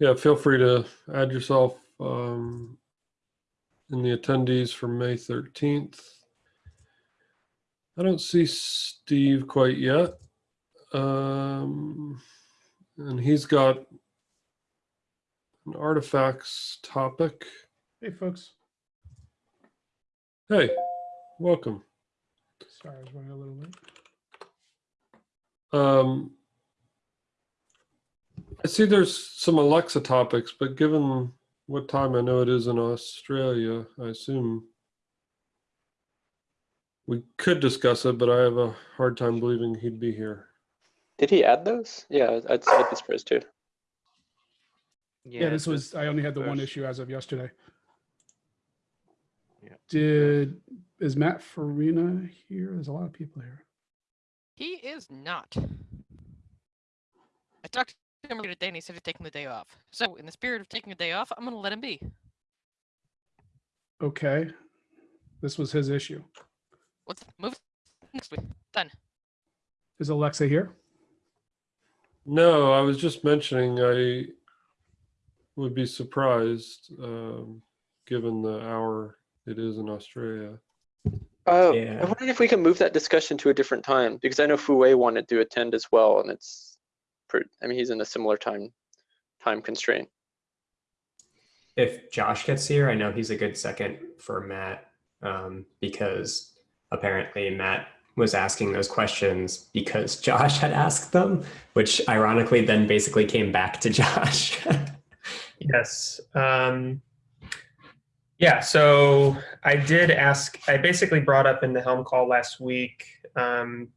Yeah, feel free to add yourself um, in the attendees for May 13th. I don't see Steve quite yet. Um, and he's got an artifacts topic. Hey, folks. Hey, welcome. Sorry, I was running a little late. Um, I see there's some Aleksa topics, but given what time I know it is in Australia, I assume we could discuss it, but I have a hard time believing he'd be here. Did he add those? Yeah, I'd, I'd be surprised too. Yeah, this was, I only had the one issue as of yesterday. Yeah. Did, is Matt Farina here? There's a lot of people here. He is not. I talked to him earlier today and he said he's taking the day off. So, in the spirit of taking a day off, I'm going to let him be. Okay. This was his issue. Let's move next week. Done. Is Aleksa here? No, I was just mentioning I would be surprised, um, given the hour it is in Australia. Uh, Yeah. I wondered if we can move that discussion to a different time because I know Fue wanted to attend as well, and it's, pretty, I mean, he's in a similar time time constraint. If Josh gets here, I know he's a good second for Matt um, because apparently Matt was asking those questions because Josh had asked them, which ironically then basically came back to Josh. Yes. Um, yeah, so I did ask, I basically brought up in the Helm call last week. Um,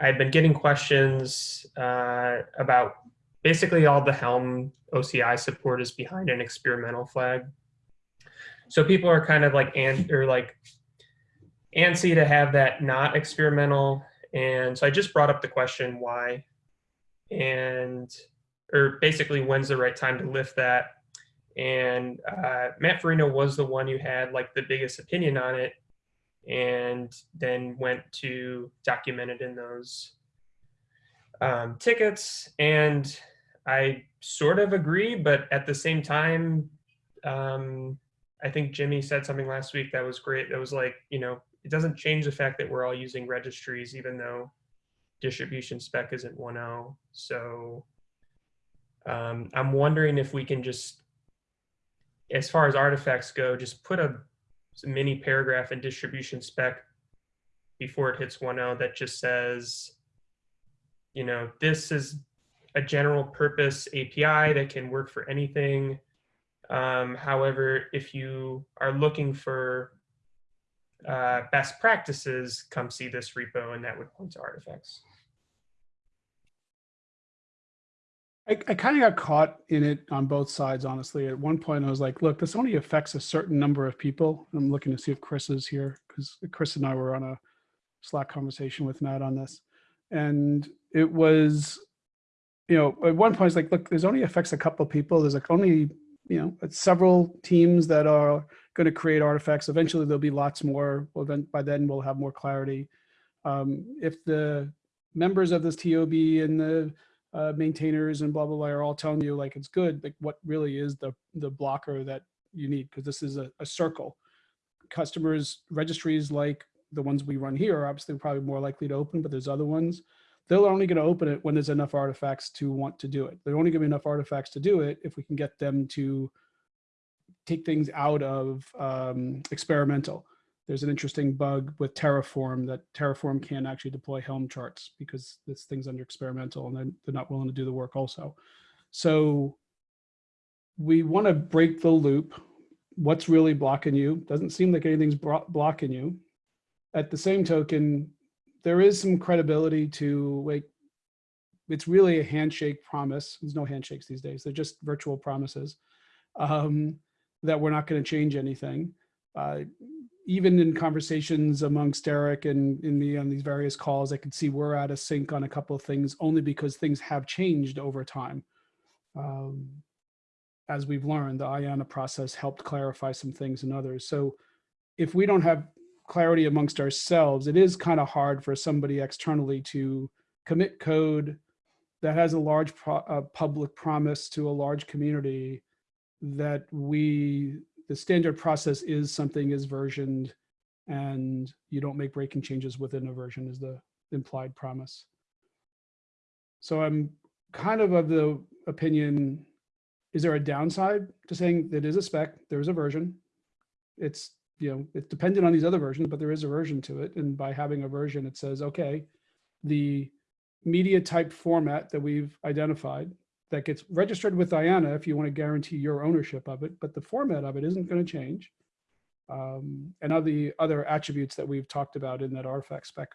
I've been getting questions uh, about basically all the Helm OCI support is behind an experimental flag. So people are kind of like, and or like antsy to have that not experimental. And so I just brought up the question why, and or basically when's the right time to lift that. And uh, Matt Farina was the one who had like the biggest opinion on it, and then went to document it in those um, tickets. And I sort of agree, but at the same time, um, I think Jimmy said something last week that was great. That was like, you know, it doesn't change the fact that we're all using registries, even though distribution spec isn't 1.0. So um, I'm wondering if we can just, as far as artifacts go, just put a mini paragraph in distribution spec before it hits 1.0 that just says, you know, this is a general purpose API that can work for anything. Um, however, if you are looking for uh, best practices, come see this repo and that would point to artifacts. I, I kind of got caught in it on both sides, honestly. At one point, I was like, look, this only affects a certain number of people. I'm looking to see if Chris is here because Chris and I were on a Slack conversation with Matt on this. And it was, you know, at one point, it's like, look, this only affects a couple of people. There's like only, you know, several teams that are going to create artifacts. Eventually, there'll be lots more. Well, then by then, we'll have more clarity. Um, if the members of this TOB and the uh, maintainers and blah, blah, blah are all telling you like it's good, like what really is the, the blocker that you need? Because this is a, a circle. Customers, registries like the ones we run here are obviously probably more likely to open, but there's other ones. They're only going to open it when there's enough artifacts to want to do it. They're only going to be enough artifacts to do it if we can get them to take things out of um, experimental. There's an interesting bug with Terraform that Terraform can't actually deploy Helm charts because this thing's under experimental and they're not willing to do the work also. So we want to break the loop. What's really blocking you? Doesn't seem like anything's blocking you. At the same token, there is some credibility to like, it's really a handshake promise. There's no handshakes these days. They're just virtual promises um, that we're not going to change anything. Uh, even in conversations amongst Eric and in me on these various calls, I could see we're out of sync on a couple of things only because things have changed over time. Um, as we've learned, the IANA process helped clarify some things and others. So if we don't have clarity amongst ourselves, it is kind of hard for somebody externally to commit code that has a large pro- uh, public promise to a large community that we the standard process is something is versioned and you don't make breaking changes within a version is the implied promise. So I'm kind of of the opinion, is there a downside to saying that is a spec, there is a version? It's, you know, it's dependent on these other versions, but there is a version to it. And by having a version, it says, okay, the media type format that we've identified that gets registered with IANA if you want to guarantee your ownership of it, but the format of it isn't going to change. Um, and all the other attributes that we've talked about in that artifact spec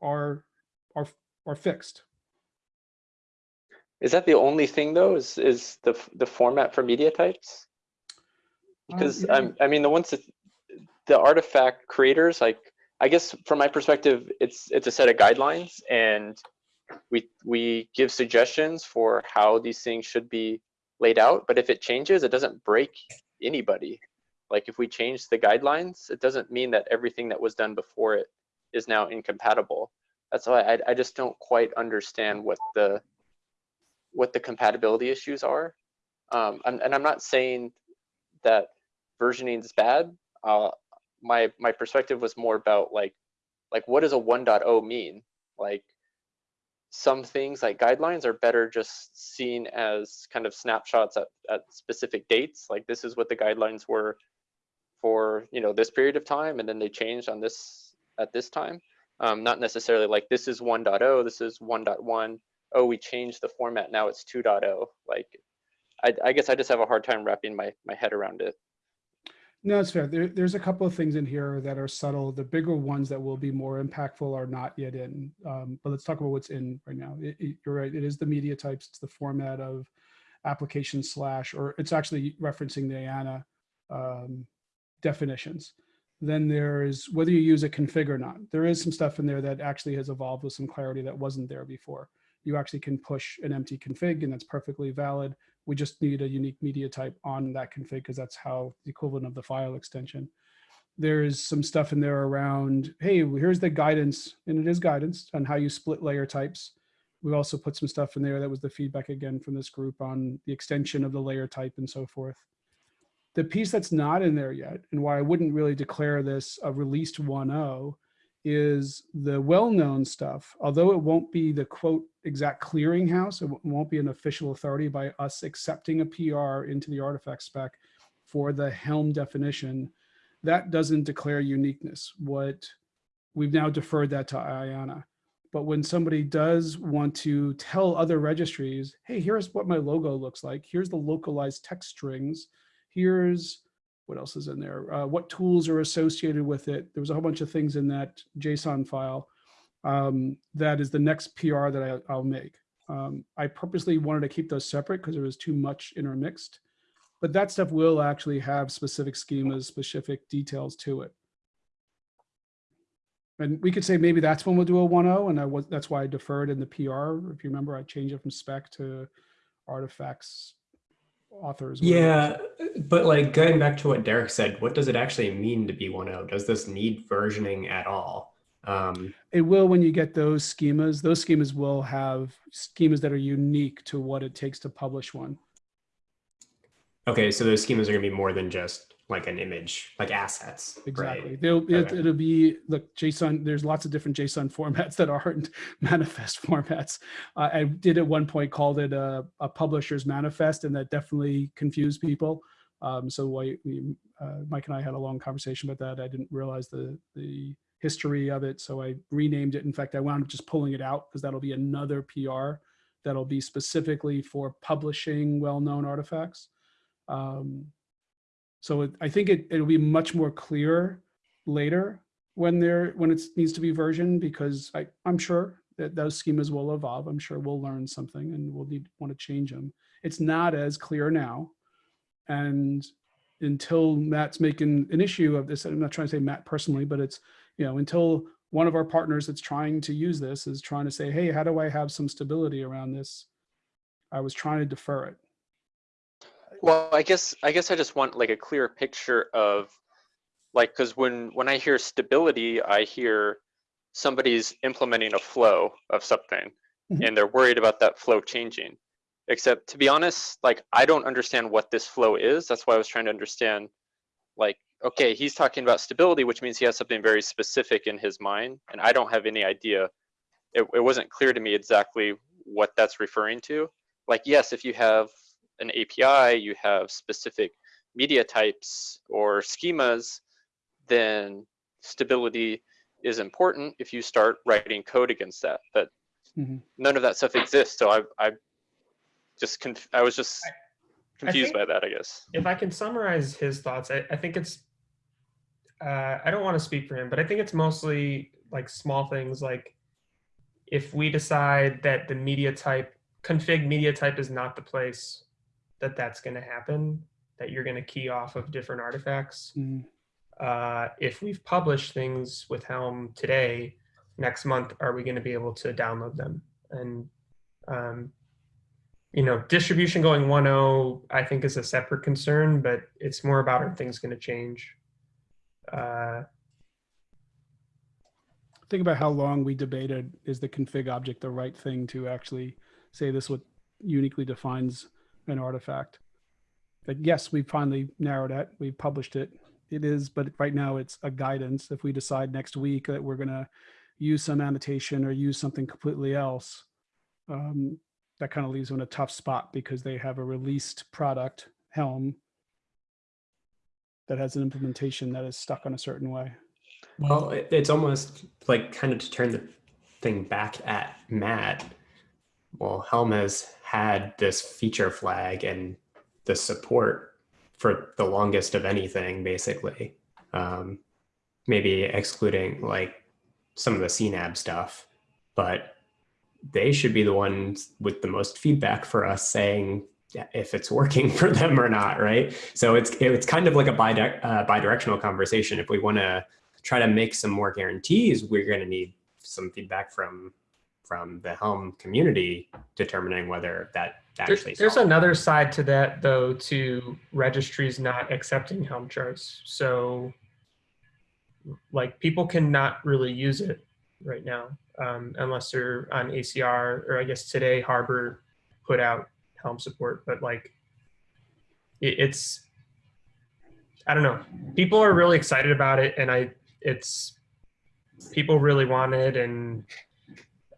are are are fixed. Is that the only thing though? Is is the the format for media types? Because yeah. I'm I mean the ones that the artifact creators like I guess from my perspective it's it's a set of guidelines and we we give suggestions for how these things should be laid out but if it changes it doesn't break anybody. Like if we change the guidelines it doesn't mean that everything that was done before it is now incompatible. That's why I, I just don't quite understand what the what the compatibility issues are. Um, and, and i'm not saying that versioning is bad. Uh, my my perspective was more about like like what does a 1.0 mean? Like some things like guidelines are better just seen as kind of snapshots at, at specific dates like this is what the guidelines were for you know this period of time and then they changed on this at this time. Um, not necessarily like this is 1.0 this is 1.1 oh we changed the format now it's 2.0 like I, I guess i just have a hard time wrapping my, my head around it No, it's fair. There, there's a couple of things in here that are subtle. The bigger ones that will be more impactful are not yet in. Um, but let's talk about what's in right now. It- it- you're right. It is the media types. It's the format of application slash, or it's actually referencing the IANA um, definitions. Then there's whether you use a config or not. There is some stuff in there that actually has evolved with some clarity that wasn't there before. You actually can push an empty config and that's perfectly valid. We just need a unique media type on that config because that's how the equivalent of the file extension. There's some stuff in there around, hey, here's the guidance, and it is guidance on how you split layer types. We also put some stuff in there that was the feedback again from this group on the extension of the layer type and so forth. The piece that's not in there yet, and why I wouldn't really declare this a released 1.0, is the well-known stuff, although it won't be the quote exact clearinghouse, it won't be an official authority by us accepting a PR into the artifact spec for the Helm definition, that doesn't declare uniqueness. What we've now deferred that to IANA. But when somebody does want to tell other registries, hey, here's what my logo looks like. Here's the localized text strings. Here's what else is in there? Uh, what tools are associated with it? There was a whole bunch of things in that JSON file. Um, that is the next PR that I, I'll make. Um, I purposely wanted to keep those separate because there was too much intermixed. But that stuff will actually have specific schemas, specific details to it. And we could say maybe that's when we'll do a 1.0, and I was that's why I deferred in the PR. If you remember, I changed it from spec to artifacts authors. Yeah, but like going back to what Derek said, what does it actually mean to be 1.0? Does this need versioning at all? Um, It will when you get those schemas. Those schemas will have schemas that are unique to what it takes to publish one. okay, so those schemas are going to be more than just like an image, like assets. Exactly. Right? They'll, it, Okay. it'll be, look, JSON, there's lots of different JSON formats that aren't manifest formats. Uh, I did at one point called it a, a publisher's manifest and that definitely confused people. Um, so why, we, uh, Mike and I had a long conversation about that. I didn't realize the, the history of it. So I renamed it. In fact, I wound up just pulling it out because that'll be another PR that'll be specifically for publishing well-known artifacts. Um, so it, I think it, it'll be much more clear later when there, when it needs to be versioned, because I, I'm sure that those schemas will evolve. I'm sure we'll learn something and we'll need, want to change them. It's not as clear now. And until Matt's making an issue of this, I'm not trying to say Matt personally, but it's, you know, until one of our partners that's trying to use this is trying to say, hey, how do I have some stability around this? I was trying to defer it. Well, I guess I guess I just want like a clear picture of like because when when I hear stability, I hear somebody's implementing a flow of something, Mhm. and they're worried about that flow changing. Except to be honest, like I don't understand what this flow is. That's why I was trying to understand, like, okay, he's talking about stability, which means he has something very specific in his mind, and I don't have any idea. It, it wasn't clear to me exactly what that's referring to. Like, yes, if you have an API, you have specific media types or schemas, then stability is important if you start writing code against that. But Mhm. none of that stuff exists. So I, I just, conf- I was just confused by that, I guess. if I can summarize his thoughts, I, I think it's, uh, I don't want to speak for him, but I think it's mostly like small things like if we decide that the media type, config media type is not the place that that's going to happen, that you're going to key off of different artifacts. Mm, Uh, if we've published things with Helm today, next month, are we going to be able to download them? And, um, you know, distribution going 1.0, I think is a separate concern, but it's more about are things going to change? Uh, Think about how long we debated, is the config object the right thing to actually say this what uniquely defines an artifact? Like, yes, we finally narrowed it, we published it. It is, but right now it's a guidance. If we decide next week that we're gonna use some annotation or use something completely else, um, that kind of leaves them in a tough spot because they have a released product, Helm, that has an implementation that is stuck on a certain way. Well, it's almost like kind of to turn the thing back at Matt. Well, Helm has had this feature flag and the support for the longest of anything, basically. Um, maybe excluding like some of the CNAB stuff, but they should be the ones with the most feedback for us saying if it's working for them or not, right? So it's it's kind of like a bi uh, bidirectional conversation. If we want to try to make some more guarantees, we're going to need some feedback from from the Helm community determining whether that There's, actually. there's another side to that though, to registries not accepting Helm charts. So like people cannot really use it right now um, unless they're on ACR or I guess today Harbor put out Helm support, but like it, it's, I don't know. People are really excited about it and I, it's, people really want it and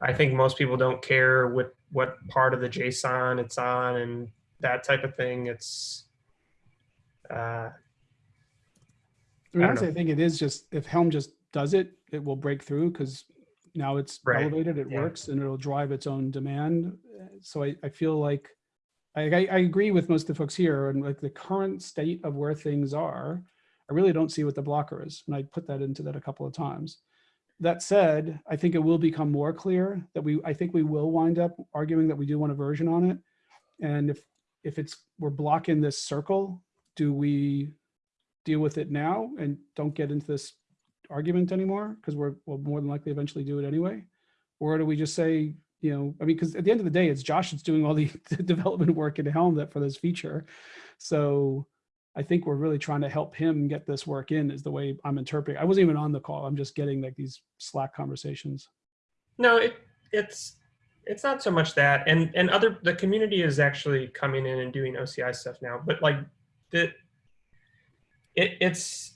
I think most people don't care what what part of the JSON it's on and that type of thing. It's uh, I I mean, don't honestly, know. I think it is just, if Helm just does it, it will break through because now it's Right. elevated, it Yeah. works, and it'll drive its own demand. So I, I feel like, I, I, agree with most of the folks here and like the current state of where things are, I really don't see what the blocker is. And I put that into that a couple of times. That said, I think it will become more clear that we, I think we will wind up arguing that we do want a version on it. And if, if it's, we're blocking this circle, do we deal with it now and don't get into this argument anymore because we're we'll more than likely eventually do it anyway or do we just say you know i mean because at the end of the day it's josh that's doing all the development work in helm that for this feature. So i think we're really trying to help him get this work in is the way i'm interpreting i wasn't even on the call. I'm just getting like these slack conversations. No, it it's it's not so much that, and and other the community is actually coming in and doing OCI stuff now. But like the it it's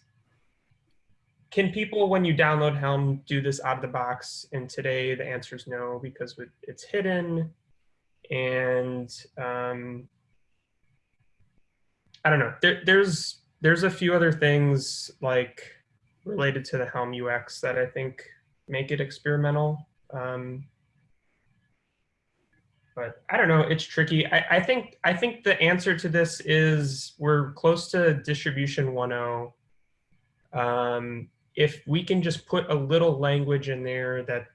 can people when you download Helm do this out of the box? And today the answer is no because it's hidden, and um, I don't know. There, there's there's a few other things like related to the Helm UX that I think make it experimental. Um, but I don't know. It's tricky. I, I think I think the answer to this is we're close to distribution 1.0. Um, if we can just put a little language in there that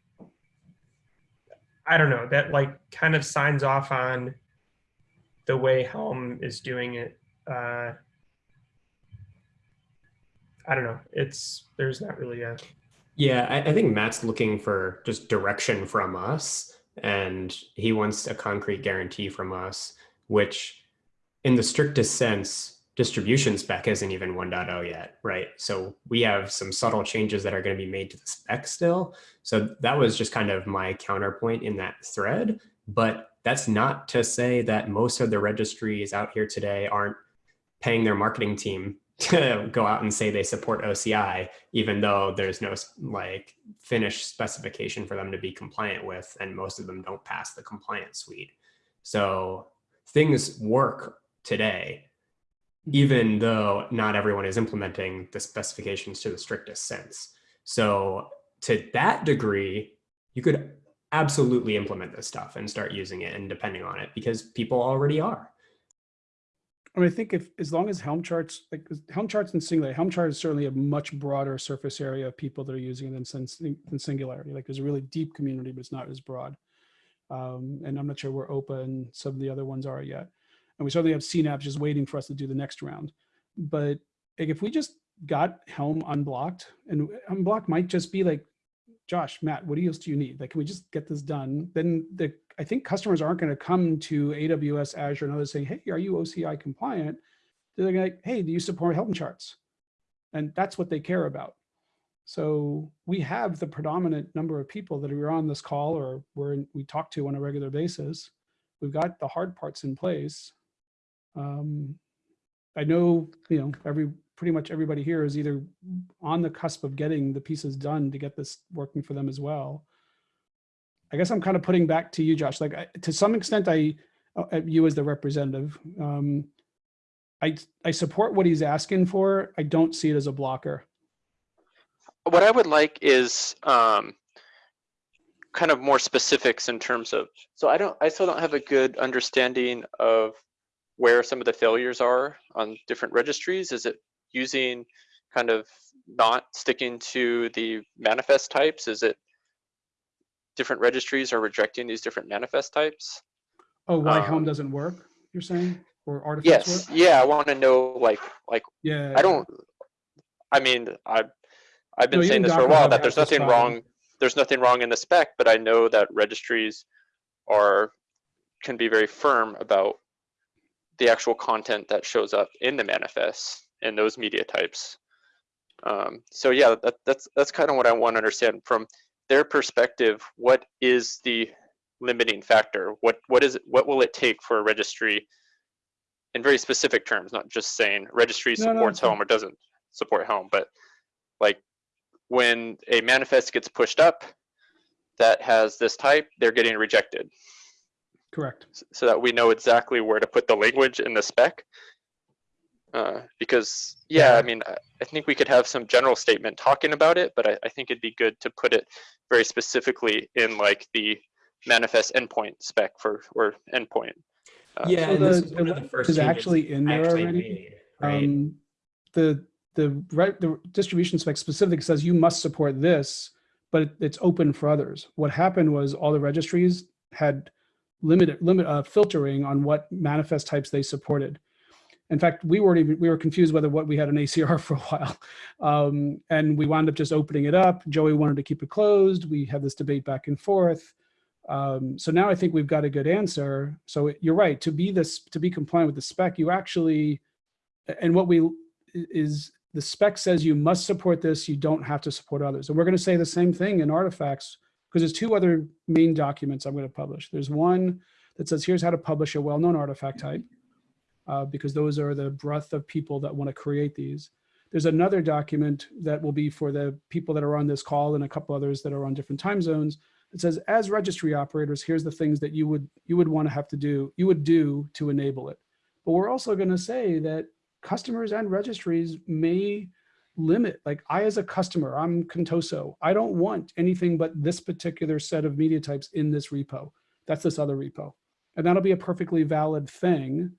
I don't know that like kind of signs off on the way Helm is doing it. Uh, I don't know. It's there's not really a Yeah, I, I think Matt's looking for just direction from us, and he wants a concrete guarantee from us, which, in the strictest sense, distribution spec isn't even 1.0 yet, right? So we have some subtle changes that are going to be made to the spec still. So that was just kind of my counterpoint in that thread. But that's not to say that most of the registries out here today aren't paying their marketing team to go out and say they support OCI, even though there's no like finished specification for them to be compliant with, and most of them don't pass the compliance suite. So things work today, even though not everyone is implementing the specifications to the strictest sense. So to that degree, you could absolutely implement this stuff and start using it and depending on it because people already are. I mean, I think if, as long as Helm charts, like Helm charts and Singularity, Helm chart is certainly a much broader surface area of people that are using it than, than Singularity. Like there's a really deep community, but it's not as broad. Um, and I'm not sure where OPA and some of the other ones are yet. And we certainly have CNAB just waiting for us to do the next round. But like, if we just got Helm unblocked and unblocked might just be like, Josh, Matt, what else do you need? Like, can we just get this done? Then the, I think customers aren't going to come to AWS, Azure, and others saying, hey, are you OCI compliant? They're like, hey, do you support Helm charts? And that's what they care about. So we have the predominant number of people that are on this call or in, we talk to on a regular basis. We've got the hard parts in place. Um, I know, you know, every pretty much everybody here is either on the cusp of getting the pieces done to get this working for them as well. I guess I'm kind of putting back to you, Josh. Like I, to some extent, I uh, you as the representative. Um, I I support what he's asking for. I don't see it as a blocker. What I would like is um, kind of more specifics in terms of, so I don't, I still don't have a good understanding of where some of the failures are on different registries. Is it using kind of not sticking to the manifest types? Is it different registries are rejecting these different manifest types? Oh, why Helm Um, doesn't work? You're saying, or artifacts Yes, work? yeah, I want to know like, like, Yeah. I don't, I mean, I, I've been No, saying this for a while, that there's nothing problem. wrong, there's nothing wrong in the spec, but I know that registries are, can be very firm about the actual content that shows up in the manifest and those media types. Um, so yeah, that, that's that's kind of what I want to understand from their perspective. What is the limiting factor? What what is it, what will it take for a registry, in very specific terms, not just saying registry No, no, supports it's Helm or doesn't support Helm, but like when a manifest gets pushed up that has this type, they're getting rejected Correct. so that we know exactly where to put the language in the spec. Uh, because, yeah, I mean, I, I think we could have some general statement talking about it, but I, I think it'd be good to put it very specifically in like the manifest endpoint spec for, or endpoint. Uh, Yeah, So and this the- is the one of the first is actually in I there actually already. made, right? Um, the the right the distribution spec specific says you must support this, but it- it's open for others. What happened was all the registries had limited limit uh, filtering on what manifest types they supported. In fact, we weren't even we were confused whether what we had an ACR for a while, um, and we wound up just opening it up. Joey wanted to keep it closed. We had this debate back and forth. Um, so now I think we've got a good answer. So it- you're right. To be this to be compliant with the spec, you actually and what we is the spec says you must support this, you don't have to support others. And we're going to say the same thing in artifacts because there's two other main documents I'm going to publish. There's one that says here's how to publish a well-known artifact type uh, because those are the breadth of people that want to create these. There's another document that will be for the people that are on this call and a couple others that are on different time zones. It says, as registry operators, here's the things that you would you would want to have to do, you would do to enable it. But we're also going to say that customers and registries may limit, like I as a customer, I'm Contoso, I don't want anything but this particular set of media types in this repo. That's this other repo. And that'll be a perfectly valid thing.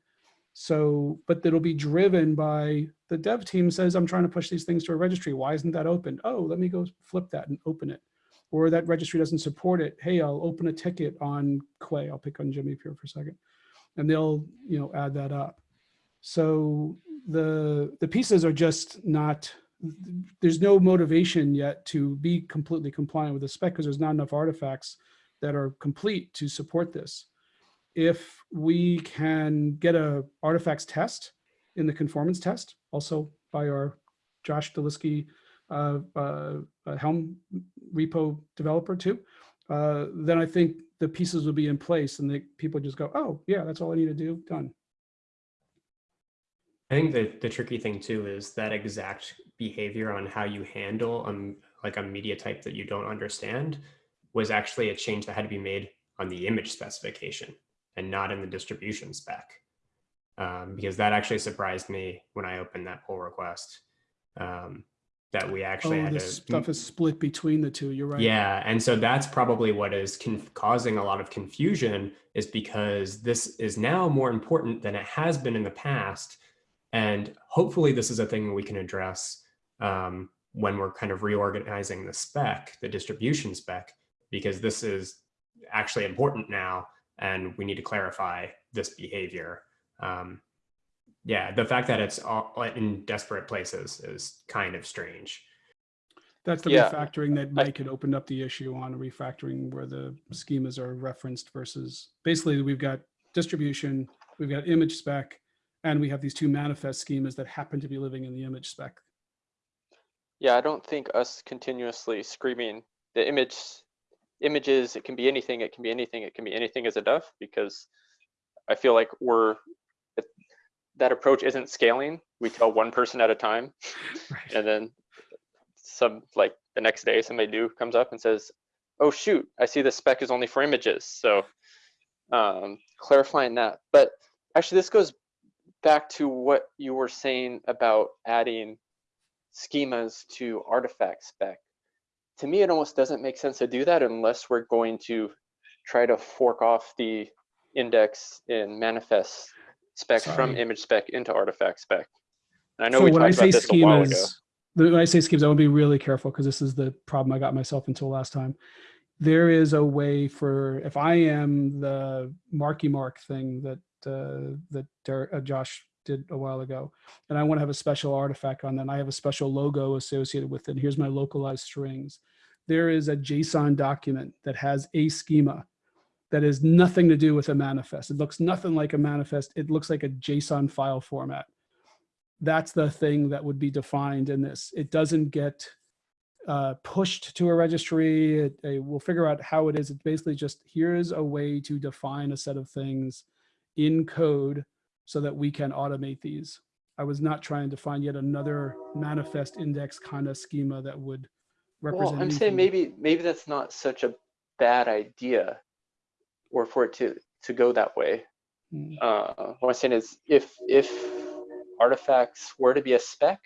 So, but it'll be driven by the dev team says, I'm trying to push these things to a registry. Why isn't that open? Oh, let me go flip that and open it. Or that registry doesn't support it. Hey, I'll open a ticket on Quay. I'll pick on Jimmy here for a second. And they'll, you know, add that up. So the the pieces are just not there's no motivation yet to be completely compliant with the spec because there's not enough artifacts that are complete to support this. If we can get a artifacts test in the conformance test, also by our Josh Dolitsky uh, uh, uh, Helm repo developer too, uh, then I think the pieces will be in place and the people just go, oh yeah, that's all I need to do, done. I think the, the tricky thing too is that exact behavior on how you handle um, like a media type that you don't understand was actually a change that had to be made on the image specification and not in the distribution spec. Um, because that actually surprised me when I opened that pull request um, that we actually Oh, had to stuff is split between the two, you're right. yeah, and so that's probably what is causing a lot of confusion is because this is now more important than it has been in the past. And hopefully this is a thing we can address um, when we're kind of reorganizing the spec, the distribution spec, because this is actually important now and we need to clarify this behavior. Um, yeah, the fact that it's all in desperate places is kind of strange. That's the Yeah, refactoring that I- Mike had opened up the issue on refactoring where the schemas are referenced versus basically we've got distribution, we've got image spec, and we have these two manifest schemas that happen to be living in the image spec. Yeah, I don't think us continuously screaming the image images, it can be anything, it can be anything, it can be anything is enough because I feel like we're that approach isn't scaling. We tell one person at a time Right. and then some like the next day somebody new comes up and says, "Oh shoot, I see the spec is only for images." So um, clarifying that. But actually, this goes back to what you were saying about adding schemas to artifact spec. To me, it almost doesn't make sense to do that unless we're going to try to fork off the index in manifest specs from image spec into artifact spec. And I know So we when I say about this a while ago. schemas, when I say schemas, I want to be really careful because this is the problem I got myself into last time. There is a way for, if I am the Marky Mark thing that, uh, that Der- uh, Josh did a while ago, and I want to have a special artifact on that, and I have a special logo associated with it. Here's my localized strings. There is a JSON document that has a schema that has nothing to do with a manifest. It looks nothing like a manifest. It looks like a JSON file format that's the thing that would be defined in this. It doesn't get uh, pushed to a registry. It, it- we'll figure out how it is. It's basically just here's a way to define a set of things in code so that we can automate these. I was not trying to find yet another manifest index kind of schema that would represent. Well, I'm saying maybe maybe that's not such a bad idea, or for it to to go that way. Mm. Uh, what I'm saying is, if if artifacts were to be a spec,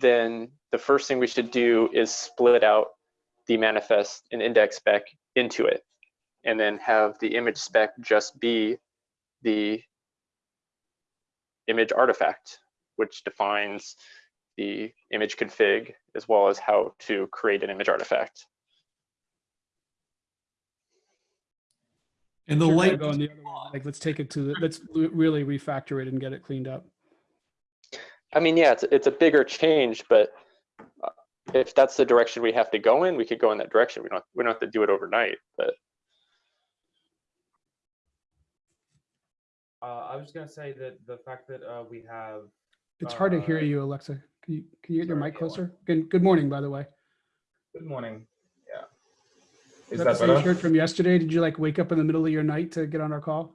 then the first thing we should do is split out the manifest and index spec into it, and then have the image spec just be the image artifact, which defines the image config as well as how to create an image artifact. And the Sure, light, going the other way, Like, let's take it to, the let's really refactor it and get it cleaned up. I mean, yeah, it's, it's a bigger change, but uh, if that's the direction we have to go in, we could go in that direction. We don't, we don't have to do it overnight, but Uh, I was just gonna say that the fact that uh, we have It's hard to hear Uh, you, Aleksa. Can you, can you get your sorry, mic yeah, closer? Good, good morning, by the way. good morning. Yeah. Is Is that that the same better? shirt from yesterday? Did you like wake up in the middle of your night to get on our call?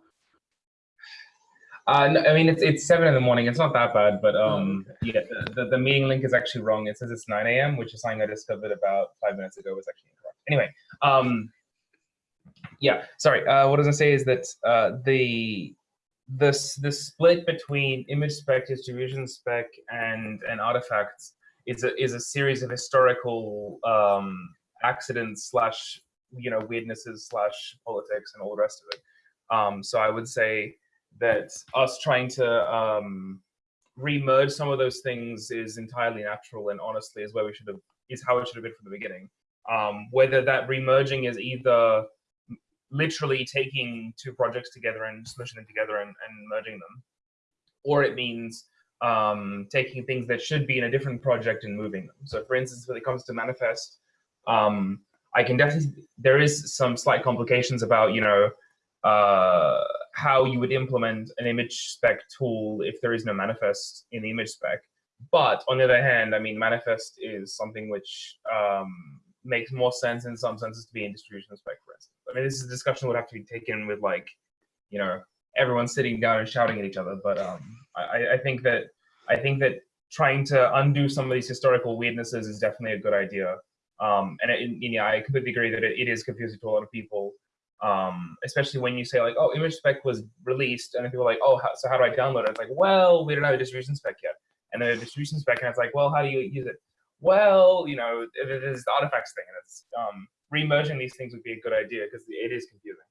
Uh, no, I mean, it's it's seven in the morning. It's not that bad, but Oh, um, yeah, the, the, the meeting link is actually wrong. It says it's 9 a.m., which is something I discovered about five minutes ago was actually incorrect. Anyway, um, yeah, sorry. Uh, what I was gonna say is that uh, the this the split between image spec, distribution spec, and and artifacts is a is a series of historical um, accidents slash you know weirdnesses slash politics and all the rest of it. Um, so I would say that us trying to um, remerge some of those things is entirely natural and honestly is where we should have is how it should have been from the beginning. Um, whether that remerging is either literally taking two projects together and smushing them together and, and merging them, or it means um, taking things that should be in a different project and moving them. So, for instance, when it comes to manifest, um, I can definitely there is some slight complications about you know uh, how you would implement an image spec tool if there is no manifest in the image spec. But on the other hand, I mean, manifest is something which um, makes more sense in some senses to be in distribution spec, for instance. I mean, this is a discussion would have to be taken with like, you know, everyone sitting down and shouting at each other. But um, I, I think that I think that trying to undo some of these historical weirdnesses is definitely a good idea. Um, and, it, and yeah, I completely agree that it, it is confusing to a lot of people, um, especially when you say like, oh, image spec was released, and then people are like, oh, how, so how do I download it? It's like, well, we don't have a distribution spec yet, and then a distribution spec, and it's like, well, how do you use it? Well, you know, it, it is the artifacts thing, and it's um, remerging these things would be a good idea because it is confusing.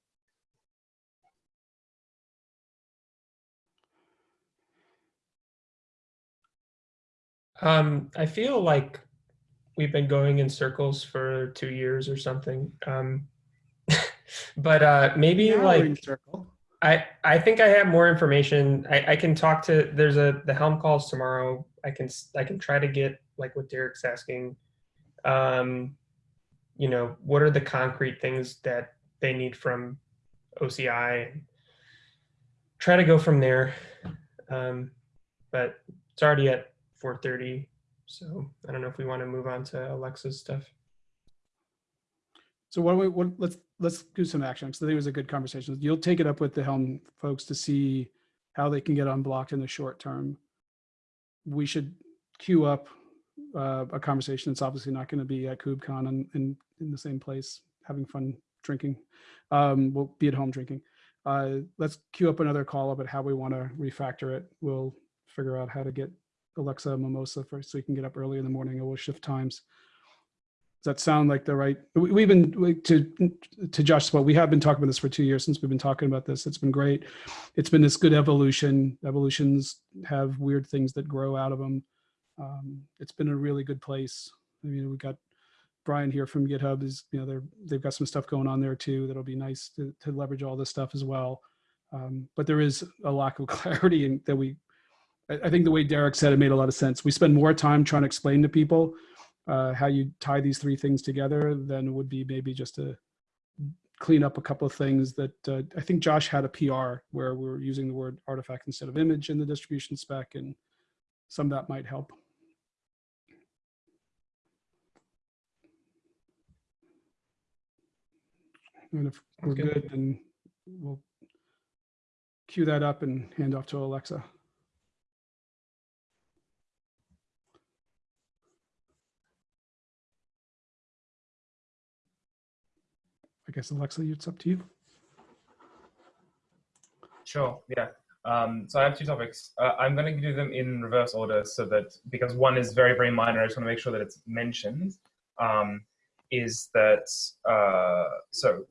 Um, I feel like we've been going in circles for two years or something. Um, but uh, maybe Now we're in like circle. I I think I have more information. I, I can talk to. There's a the Helm calls tomorrow. I can I can try to get like what Derek's asking. Um, you know, what are the concrete things that they need from OCI? Try to go from there. Um, but it's already at 4:30, so I don't know if we want to move on to Aleksa's stuff. So what, we, what, let's, let's do some action. So I think it was a good conversation. You'll take it up with the Helm folks to see how they can get unblocked in the short term. We should queue up uh, a conversation. It's obviously not going to be at KubeCon and, and in the same place, having fun drinking. Um, we'll be at home drinking. Uh, let's queue up another call about how we want to refactor it. We'll figure out how to get Aleksa mimosa first so you can get up early in the morning and we'll shift times. Does that sound like the right? we- We've been to to Josh's point. We have been talking about this for two years since we've been talking about this. It's been great. It's been this good evolution. Evolutions have weird things that grow out of them. Um, it's been a really good place. I mean, we got Brian here from GitHub. Is you know they're they've got some stuff going on there too. That'll be nice to to leverage all this stuff as well. Um, but there is a lack of clarity in, that we. I think the way Derek said it made a lot of sense. We spend more time trying to explain to people uh, how you tie these three things together than would be maybe just to clean up a couple of things that uh, I think Josh had a PR where we were using the word artifact instead of image in the distribution spec and some of that might help. And if we're good. good, then we'll cue that up and hand off to Aleksa. I guess Aleksa, it's up to you. Sure. Yeah. Um, so I have two topics. Uh, I'm going to do them in reverse order so that because one is very very minor, I just want to make sure that it's mentioned. Um, is that uh, so?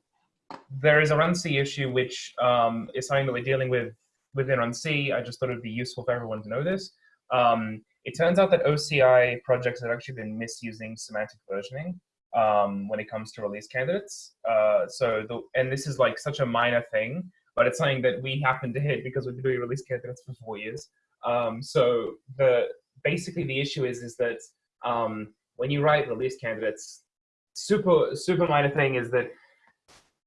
There is a runc issue which um, is something that we're dealing with within runc. I just thought it would be useful for everyone to know this. Um, it turns out that OCI projects have actually been misusing semantic versioning um, when it comes to release candidates. Uh, so the, and this is like such a minor thing, but it's something that we happen to hit because we've been doing release candidates for four years. Um, so the basically the issue is is that um, when you write release candidates, super super minor thing is that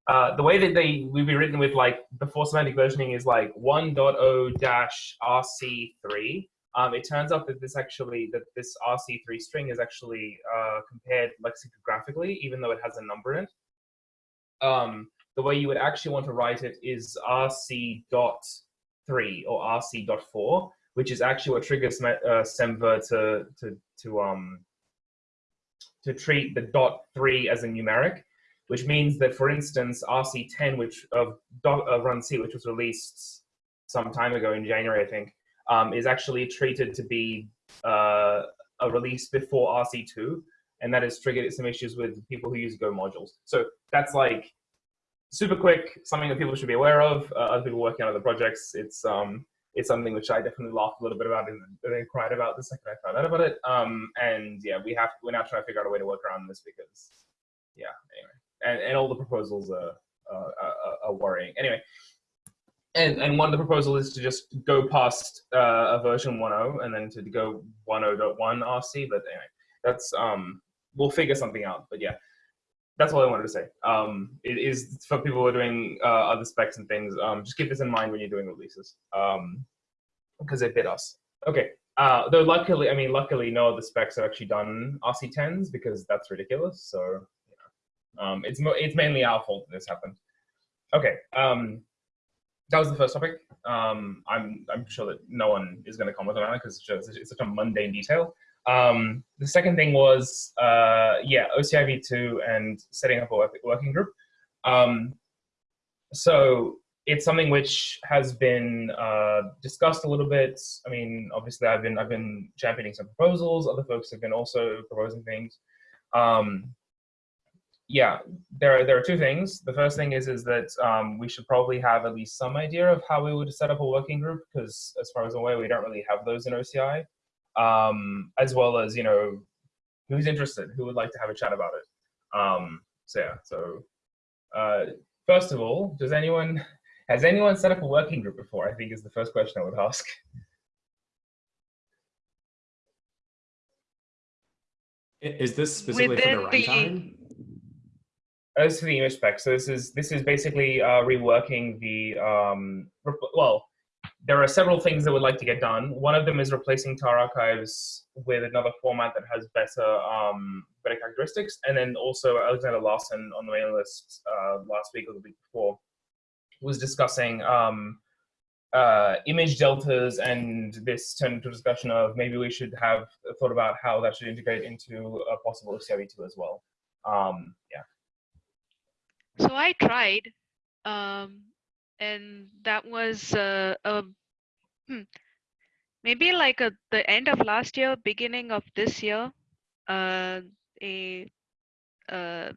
uh, the way that they will be written with like before semantic versioning is like 1.0 dash RC3. Um, it turns out that this actually that this RC3 string is actually uh, compared lexicographically, even though it has a number in it. Um, the way you would actually want to write it is RC dot three or RC dot four, which is actually what triggers uh, Semver to to to um to treat the dot three as a numeric, which means that, for instance, RC10, which of uh, runc, which was released some time ago in January, I think, um, is actually treated to be uh, a release before RC2, and that has triggered some issues with people who use Go modules. So that's like super quick, something that people should be aware of. Uh, other people working on other projects, it's um, it's something which I definitely laughed a little bit about and then cried about the second I found out about it. Um, and yeah, we have we're now trying to figure out a way to work around this because yeah, anyway, and and all the proposals are are, are, are worrying. Anyway, and and one of the proposal is to just go past uh, a version 1.0 and then to go 1.0.1 RC. But anyway, that's um, we'll figure something out. But yeah, that's all I wanted to say. Um, it is for people who are doing uh, other specs and things. Um, just keep this in mind when you're doing releases, um, because they bit us. Okay. Uh, though luckily, I mean, luckily, no other specs have actually done RC10s because that's ridiculous. So, you know, um, it's it's mainly our fault that this happened. Okay. That was the first topic. Um, I'm I'm sure that no one is going to comment on it because it's, it's such a mundane detail. Um, the second thing was, uh, yeah, OCI v2 and setting up a work, working group. Um, so it's something which has been uh, discussed a little bit. I mean, obviously, I've been I've been championing some proposals. Other folks have been also proposing things. Um, yeah, there are, there are two things. The first thing is is that um, we should probably have at least some idea of how we would set up a working group because, as far as I'm aware, we don't really have those in OCI um, as well as you know who's interested, who would like to have a chat about it. Um, so yeah, so uh, first of all, does anyone has anyone set up a working group before? I think is the first question I would ask. Is this specifically for the the- runtime? As for the image spec, so this is this is basically uh, reworking the um, well. There are several things that would like to get done. One of them is replacing tar archives with another format that has better um, better characteristics, and then also Alexander Larsson on the mailing list uh, last week or the week before was discussing um, uh, image deltas, and this turned into a discussion of maybe we should have thought about how that should integrate into a possible CIV2 as well. Um, yeah. So I tried, um, and that was uh, a hmm, maybe like a, the end of last year, beginning of this year. Uh, a uh,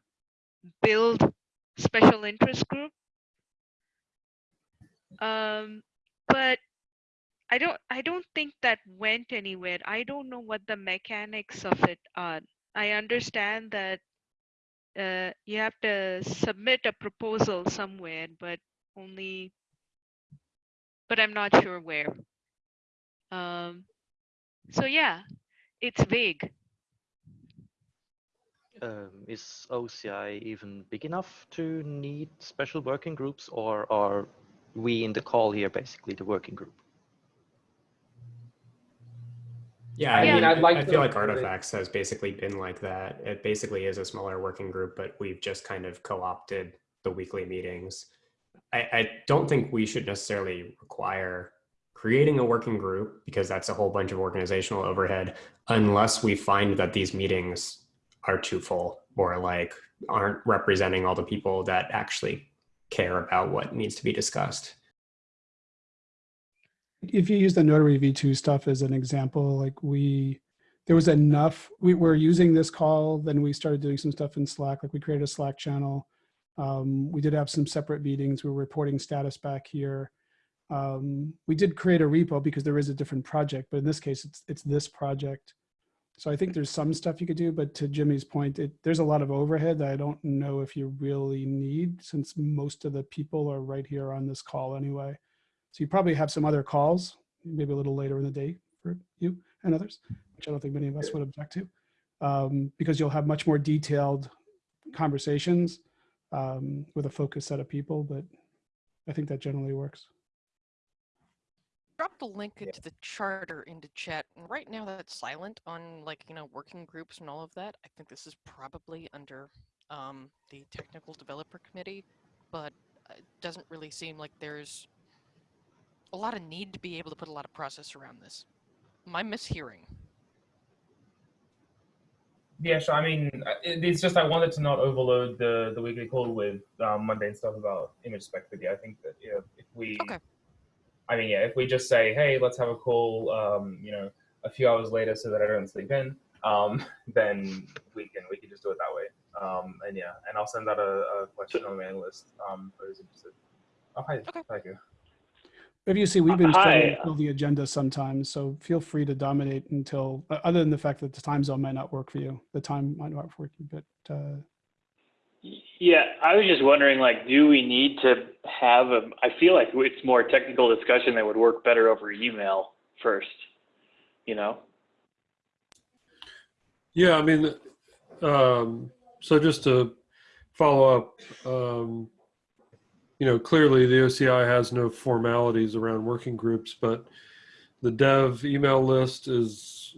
build special interest group. Um, but I don't I don't think that went anywhere. I don't know what the mechanics of it are. I understand that uh, you have to submit a proposal somewhere, but only, but I'm not sure where. Um, so yeah, it's vague. Um, is OCI even big enough to need special working groups, or are we in the call here basically the working group? Yeah, I Yeah. mean, I'd like I feel like Artifacts has basically been like that. It basically is a smaller working group, but we've just kind of co-opted the weekly meetings. I, I don't think we should necessarily require creating a working group because that's a whole bunch of organizational overhead unless we find that these meetings are too full or like aren't representing all the people that actually care about what needs to be discussed. If you use the notary v2 stuff as an example like we there was enough we were using this call then we started doing some stuff in slack like we created a slack channel. Um, we did have some separate meetings we were reporting status back here. Um, we did create a repo because there is a different project but in this case it's it's this project. So i think there's some stuff you could do but to jimmy's point it, there's a lot of overhead that i don't know if you really need since most of the people are right here on this call anyway so you probably have some other calls, maybe a little later in the day for you and others, which I don't think many of us would object to, um, because you'll have much more detailed conversations um, with a focused set of people. But I think that generally works. Drop the link into the charter into chat. And right now that's silent on like, you know, working groups and all of that. I think this is probably under um, the technical developer committee, but it doesn't really seem like there's a lot of need to be able to put a lot of process around this. Am I mishearing? Yeah, sure. I mean, uh, it's just I wanted to not overload the the weekly call with um, mundane stuff about image spec video. I think that know, if we, Okay. I mean, yeah, if we just say, hey, let's have a call, um, you know, a few hours later so that I don't sleep in, um, then we can we can just do it that way. Um, and yeah, and I'll send out a, a question on the mailing list um, for those interested. Oh, hi. Okay. Thank you. If you see, we've been Hi. struggling to fill the agenda sometimes, so feel free to dominate until, uh, other than the fact that the time zone might not work for you. The time might not work for you, but uh, Yeah, I was just wondering, like, do we need to have a, I feel like it's more technical discussion that would work better over email first, you know? Yeah, I mean, um, so just to follow up, um, you know, clearly the OCI has no formalities around working groups, but the dev email list is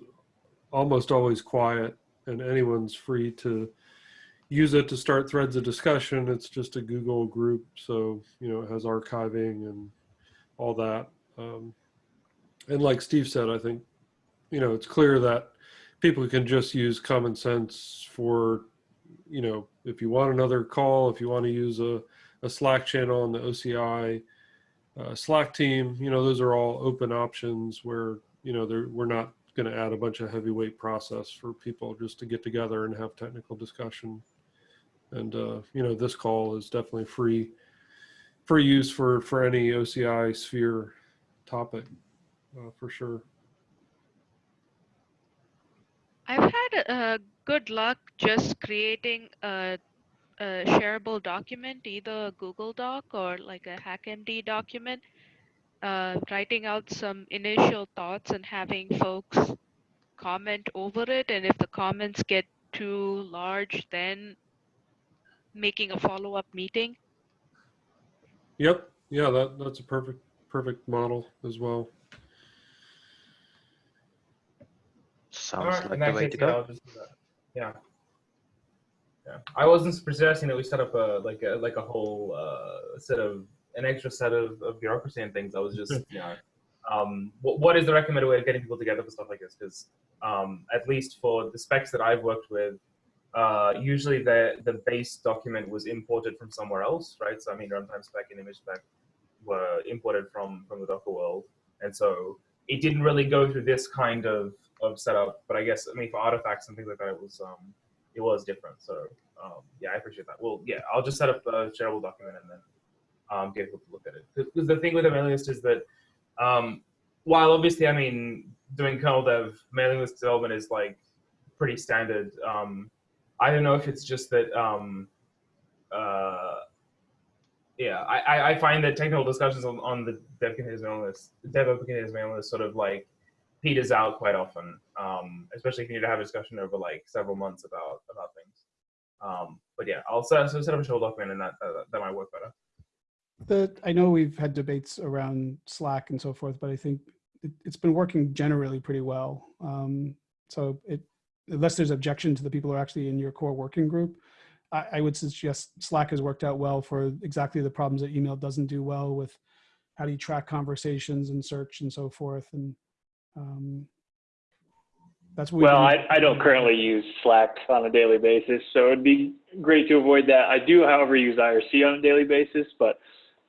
almost always quiet and anyone's free to use it to start threads of discussion. It's just a Google group. So, you know, it has archiving and all that. Um, and like Steve said, I think, you know, it's clear that people can just use common sense for, you know, if you want another call, if you want to use a, a Slack channel on the OCI uh, Slack team, you know, those are all open options where, you know, we're not going to add a bunch of heavyweight process for people just to get together and have technical discussion. And, uh, you know, this call is definitely free, free use for, for any OCI sphere topic, uh, for sure. I've had uh, good luck just creating a, a shareable document, either a Google Doc or like a HackMD document, uh, writing out some initial thoughts and having folks comment over it. And if the comments get too large, then making a follow-up meeting. Yep. Yeah, that, that's a perfect, perfect model as well. Sounds Alright, in like that the way to go. I'll just do that. Yeah. Yeah. I wasn't suggesting that we set up a like a like a whole uh, set of an extra set of, of bureaucracy and things. I was just you know, um, what, what is the recommended way of getting people together for stuff like this? Because um, at least for the specs that I've worked with, uh, usually the the base document was imported from somewhere else, right? So I mean, runtime spec and image spec were imported from from the Docker world, and so it didn't really go through this kind of of setup. But I guess I mean for artifacts and things like that, it was um, it was different. So um, yeah, I appreciate that. Well, yeah, I'll just set up a shareable document and then um, get to look at it. Because the thing with a mailing list is that um, while obviously, I mean, doing kernel dev mailing list development is like pretty standard. Um, I don't know if it's just that. Um, uh, yeah, I, I- find that technical discussions on, on the dev continuous mailing list, dev open mailing list, sort of like peters out quite often, um, especially if you need to have a discussion over like several months about about things. Um, but yeah, I'll set, so set up a show document and that, that might work better. The, I know we've had debates around Slack and so forth, but I think it, it's been working generally pretty well. Um, so it, unless there's objection to the people who are actually in your core working group, I, I would suggest Slack has worked out well for exactly the problems that email doesn't do well with how do you track conversations and search and so forth. And um, that's what we've Well, I, I don't currently use Slack on a daily basis, so it'd be great to avoid that. I do, however, use IRC on a daily basis, but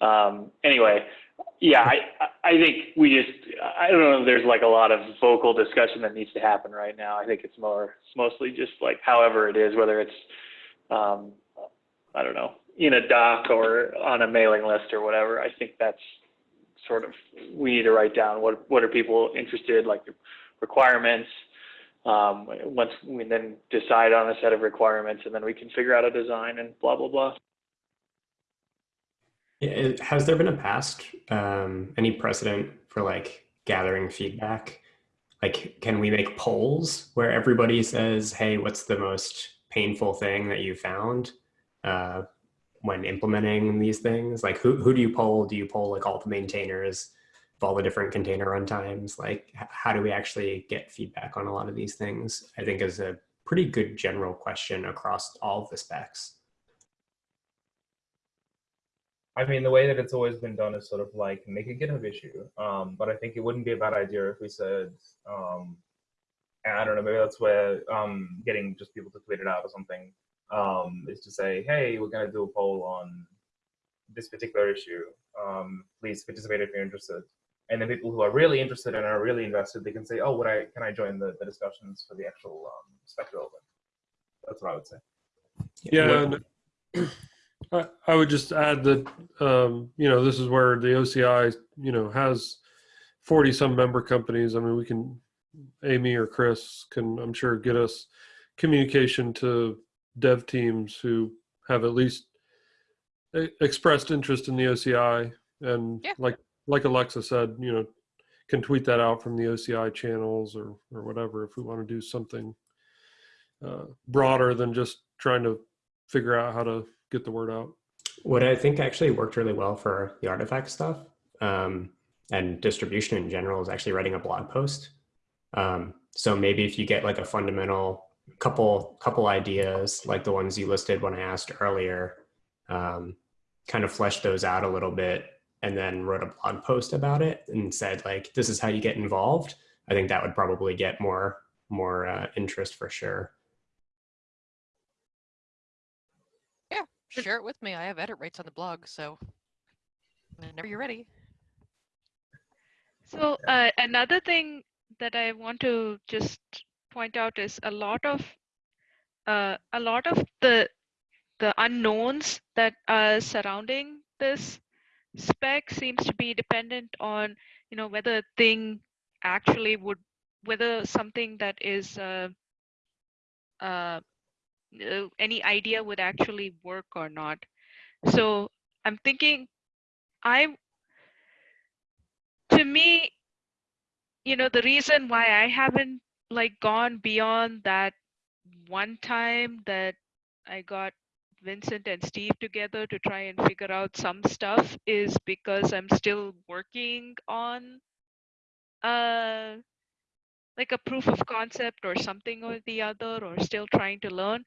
um, anyway, yeah, I, I I think we just, I don't know if there's like a lot of vocal discussion that needs to happen right now. I think it's more, it's mostly just like however it is, whether it's, um, I don't know, in a doc or on a mailing list or whatever. I think that's sort of, we need to write down what, what are people interested, like the requirements, um, once we then decide on a set of requirements and then we can figure out a design and blah, blah, blah. It- Has there been a past, um, any precedent for like gathering feedback? Like, can we make polls where everybody says, hey, what's the most painful thing that you found uh, when implementing these things? Like, who, who do you poll? Do you poll like all the maintainers of all the different container runtimes? Like, how do we actually get feedback on a lot of these things? I think is a pretty good general question across all the specs. I mean, the way that it's always been done is sort of like make a GitHub issue. Um, but I think it wouldn't be a bad idea if we said, um, I don't know, maybe that's where um, getting just people to tweet it out or something um, is to say, hey, we're going to do a poll on this particular issue. Um, please participate if you're interested. And then people who are really interested and are really invested, they can say, oh, would I can I join the, the discussions for the actual um, spec development? That's what I would say. Yeah, and I, I would just add that um, you know this is where the OCI you know has forty some member companies. I mean, we can Amy or Chris can I'm sure get us communication to dev teams who have at least expressed interest in the OCI and Yeah. like like Aleksa said, you know, can tweet that out from the OCI channels or or whatever if we want to do something uh, broader than just trying to figure out how to get the word out. What I think actually worked really well for the artifact stuff um, and distribution in general is actually writing a blog post. Um, so maybe if you get like a fundamental couple couple ideas like the ones you listed when I asked earlier, um, kind of fleshed those out a little bit and then wrote a blog post about it and said like this is how you get involved. I think that would probably get more more uh, interest for sure. Yeah, share it with me. I have edit rights on the blog, so whenever you're ready. So uh, another thing that I want to just point out is a lot of uh, a lot of the the unknowns that are surrounding this spec seems to be dependent on you know whether a thing actually would whether something that is uh, uh, uh, any idea would actually work or not. So I'm thinking, I to me, you know, the reason why I haven't like gone beyond that one time that I got Vincent and Steve together to try and figure out some stuff is because I'm still working on uh like a proof of concept or something or the other or still trying to learn.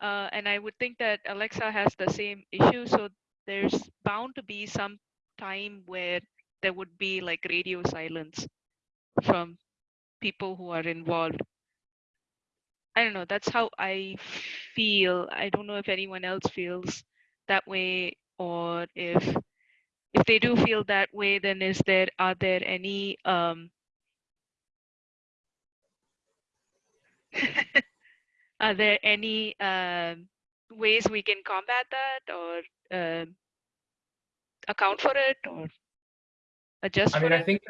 Uh, and I would think that Aleksa has the same issue so there's bound to be some time where there would be like radio silence from people who are involved I don't know. That's how I feel. I don't know if anyone else feels that way or if if they do feel that way, then is there are there any um are there any um ways we can combat that or um account for it or adjust I for mean, I it? think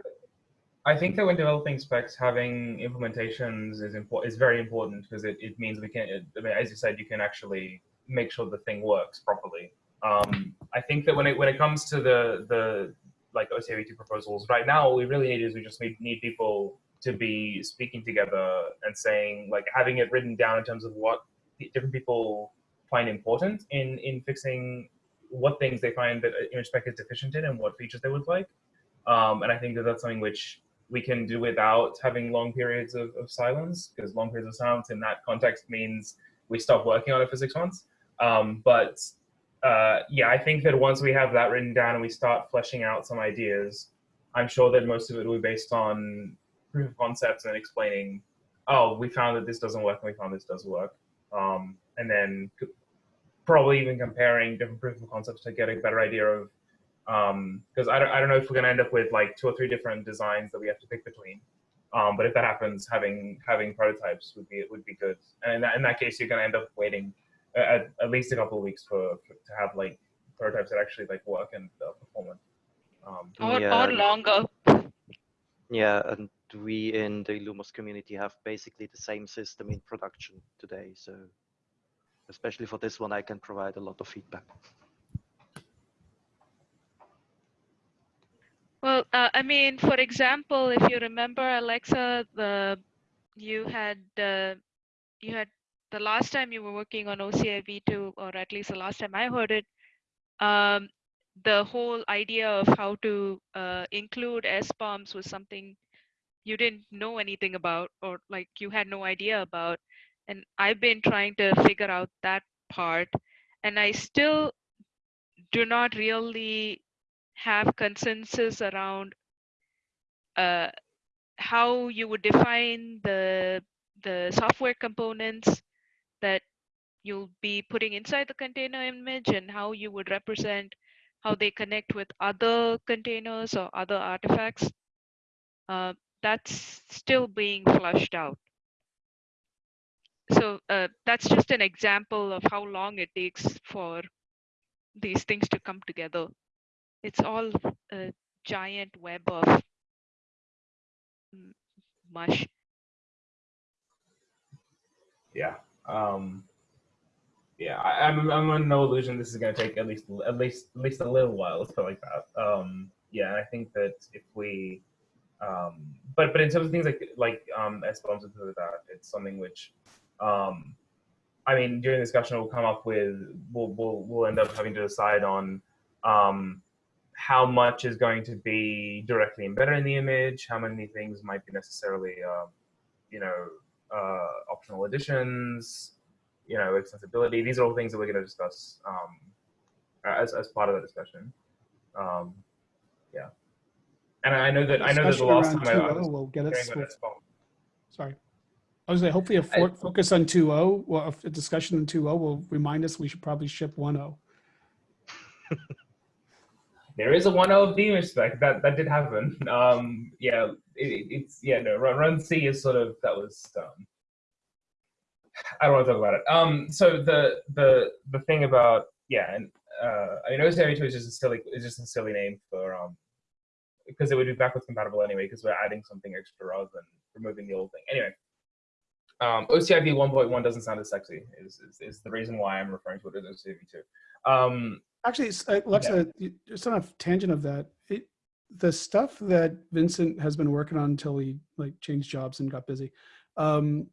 I think that when developing specs, having implementations is important is very important because it, it means we can. I mean, as you said, you can actually make sure the thing works properly. Um, I think that when it when it comes to the the like OCIV2 proposals, right now we really need is we just need, need people to be speaking together and saying like having it written down in terms of what different people find important in in fixing what things they find that image spec is deficient in and what features they would like. Um, and I think that that's something which we can do without having long periods of, of silence because long periods of silence in that context means we stop working on it for six months. Um, but uh, yeah, I think that once we have that written down and we start fleshing out some ideas, I'm sure that most of it will be based on proof of concepts and explaining, oh, we found that this doesn't work and we found this does work. Um, and then probably even comparing different proof of concepts to get a better idea of because um, I, don't, I don't know if we're going to end up with like two or three different designs that we have to pick between. Um, but if that happens, having having prototypes would be would be good. And in that, in that case, you're going to end up waiting at, at least a couple of weeks for, for, to have like prototypes that actually like work and uh, perform. Um, or, Yeah. or longer. Yeah, and we in the Lumos community have basically the same system in production today. So especially for this one, I can provide a lot of feedback. Well, uh, I mean, for example, if you remember, Aleksa, the you had uh, you had the last time you were working on OCIV2, or at least the last time I heard it, um, the whole idea of how to uh, include SBOMs was something you didn't know anything about, or like you had no idea about. And I've been trying to figure out that part, and I still do not really have consensus around uh, how you would define the the software components that you'll be putting inside the container image and how you would represent how they connect with other containers or other artifacts. Uh, that's still being flushed out. So uh, that's just an example of how long it takes for these things to come together it's all a giant web of mush. yeah. Um, yeah, I, I'm I'm under no illusion this is going to take at least at least at least a little while. Let's put it like that. Um, yeah, and I think that if we, um, but but in terms of things like like um, SBOMs and like that, it's something which, um, I mean, during the discussion, we'll come up with, we'll, we'll, we'll end up having to decide on um, how much is going to be directly embedded in the image, how many things might be necessarily, um, you know, uh, optional additions, you know, accessibility. These are all things that we're going to discuss um, as, as part of the discussion. Um, yeah. And I know that I know that the Discussion last time I, I 2.0 was will get us. hearing about will- this phone. Sorry. I was gonna say, hopefully a for- focus on 2.0, well, a discussion in 2.0 will remind us we should probably ship oh. 1.0. There is a 1.0 of image spec that that did happen. Um, yeah, it, it's yeah no run, runc is sort of that was um, I don't want to talk about it. Um, so the the the thing about yeah, and uh, I mean OCI2 is just a silly is just a silly name for um because it would be backwards compatible anyway because we're adding something extra rather than removing the old thing. Anyway, um, OCIV 1.1 doesn't sound as sexy. Is, is is the reason why I'm referring to it as OCIV2. Um, Actually, uh, Aleksa, you- just on a tangent of that, it, the stuff that Vincent has been working on until he like changed jobs and got busy, um,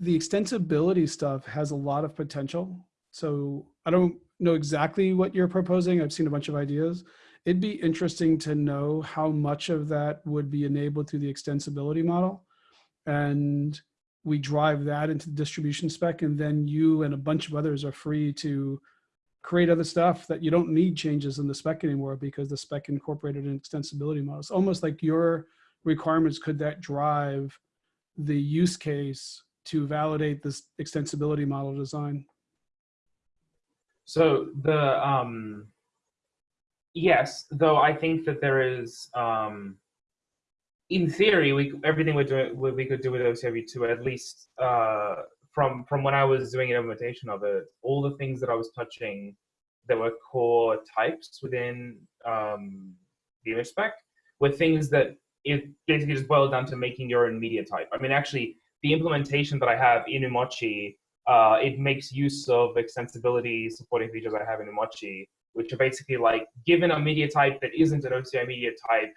the extensibility stuff has a lot of potential. So I don't know exactly what you're proposing. I've seen a bunch of ideas. It'd be interesting to know how much of that would be enabled through the extensibility model. And we drive that into the distribution spec and then you and a bunch of others are free to create other stuff that you don't need changes in the spec anymore because the spec incorporated an extensibility model. It's almost like your requirements could that drive the use case to validate this extensibility model design. So the um, yes, though I think that there is um, in theory we everything we're doing we, could do with OCIV two at least uh, from from when I was doing an implementation of it, all the things that I was touching that were core types within um, the image spec were things that it basically just boiled down to making your own media type. I mean, actually, the implementation that I have in umoci, uh, it makes use of extensibility supporting features I have in umoci, which are basically like, given a media type that isn't an OCI media type,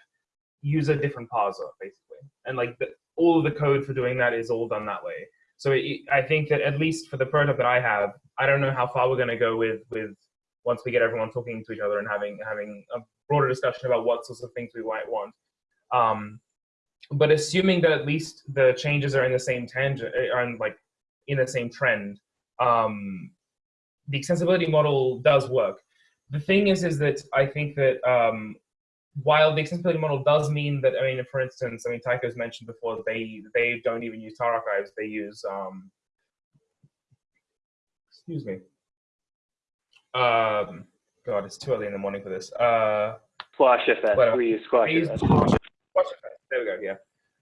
use a different parser, basically. And like the, all of the code for doing that is all done that way. So it, I think that at least for the prototype that I have, I don't know how far we're going to go with with once we get everyone talking to each other and having having a broader discussion about what sorts of things we might want. Um, but assuming that at least the changes are in the same tangent, are in like in the same trend, um, the extensibility model does work. The thing is, is that I think that um, while the extensibility model does mean that, I mean, for instance, I mean, Tycho's mentioned before, they they don't even use tar archives, they use, um, excuse me, um, God, it's too early in the morning for this. Uh, Squash FS. Whatever. We use Squash they use FS. Squash. There we go. Yeah.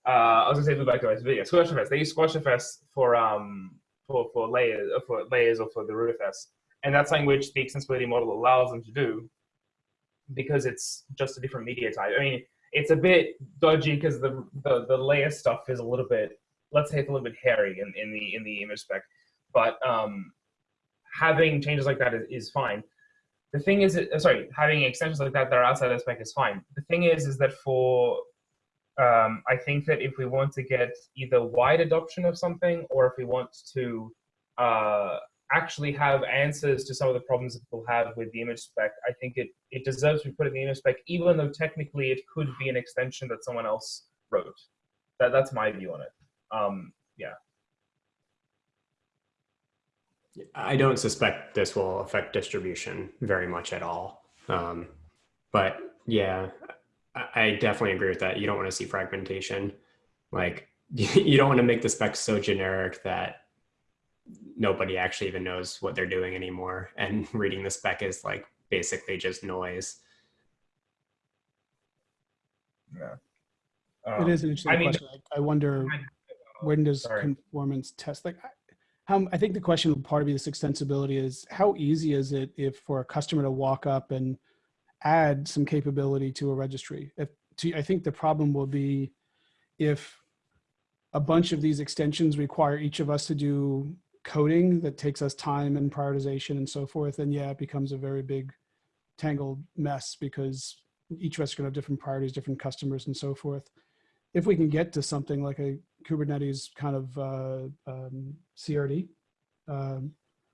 Uh, I was gonna say to it, but yeah, Squash FS. They use Squash FS for um for for layers for layers or for the root FS, and that's something which the extensibility model allows them to do because it's just a different media type. I mean, it's a bit dodgy because the, the the layer stuff is a little bit let's say it's a little bit hairy in, in the in the image spec, but um, having changes like that is, is fine. The thing is, uh, sorry, having extensions like that that are outside the spec is fine. The thing is, is that for, um, I think that if we want to get either wide adoption of something, or if we want to uh, actually have answers to some of the problems that people have with the image spec, I think it, it deserves to be put in the image spec, even though technically it could be an extension that someone else wrote. That, that's my view on it. Um, yeah. I don't suspect this will affect distribution very much at all. Um, but yeah, I, definitely agree with that. You don't want to see fragmentation. Like you don't want to make the specs so generic that nobody actually even knows what they're doing anymore. And reading the spec is like basically just noise. Yeah. It Um, is an interesting I mean, question. I I wonder when does Sorry. conformance test like I- how I think the question will part of this extensibility is how easy is it if for a customer to walk up and add some capability to a registry? If to, I think the problem will be if a bunch of these extensions require each of us to do coding that takes us time and prioritization and so forth, then yeah, it becomes a very big tangled mess because each of us are to have different priorities, different customers and so forth if we can get to something like a Kubernetes kind of uh, um, CRD, um,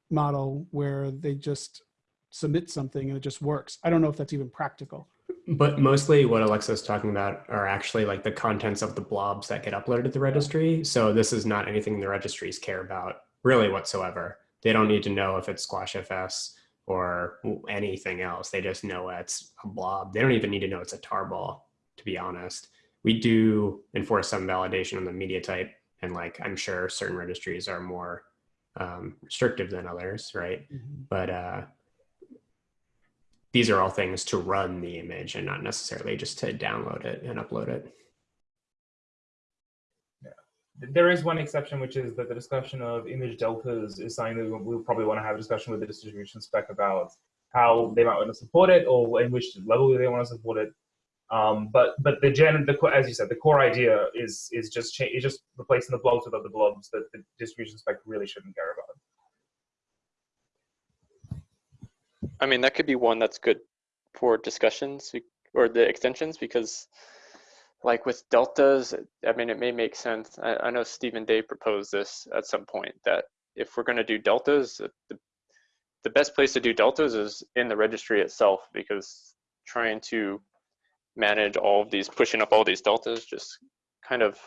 model where they just submit something and it just works. I don't know if that's even practical. But mostly what Aleksa's talking about are actually like the contents of the blobs that get uploaded to the registry. So this is not anything the registries care about really whatsoever. They don't need to know if it's SquashFS or anything else. They just know it's a blob. They don't even need to know it's a tarball, to be honest. We do enforce some validation on the media type. And like, I'm sure certain registries are more um, restrictive than others, right? But uh, these are all things to run the image and not necessarily just to download it and upload it. There is one exception, which is that the discussion of image deltas is something that we'll probably want to have a discussion with the distribution spec about how they might want to support it or in which level they want to support it. Um, but but the gen, the as you said, the core idea is is just is just replacing the blobs with other blobs that the distribution spec really shouldn't care about. I mean, that could be one that's good for discussions or the extensions because like with deltas, I mean, it may make sense. I, I know Stephen Day proposed this at some point that if we're going to do deltas, the, the best place to do deltas is in the registry itself because trying to manage all of these, pushing up all these deltas just kind of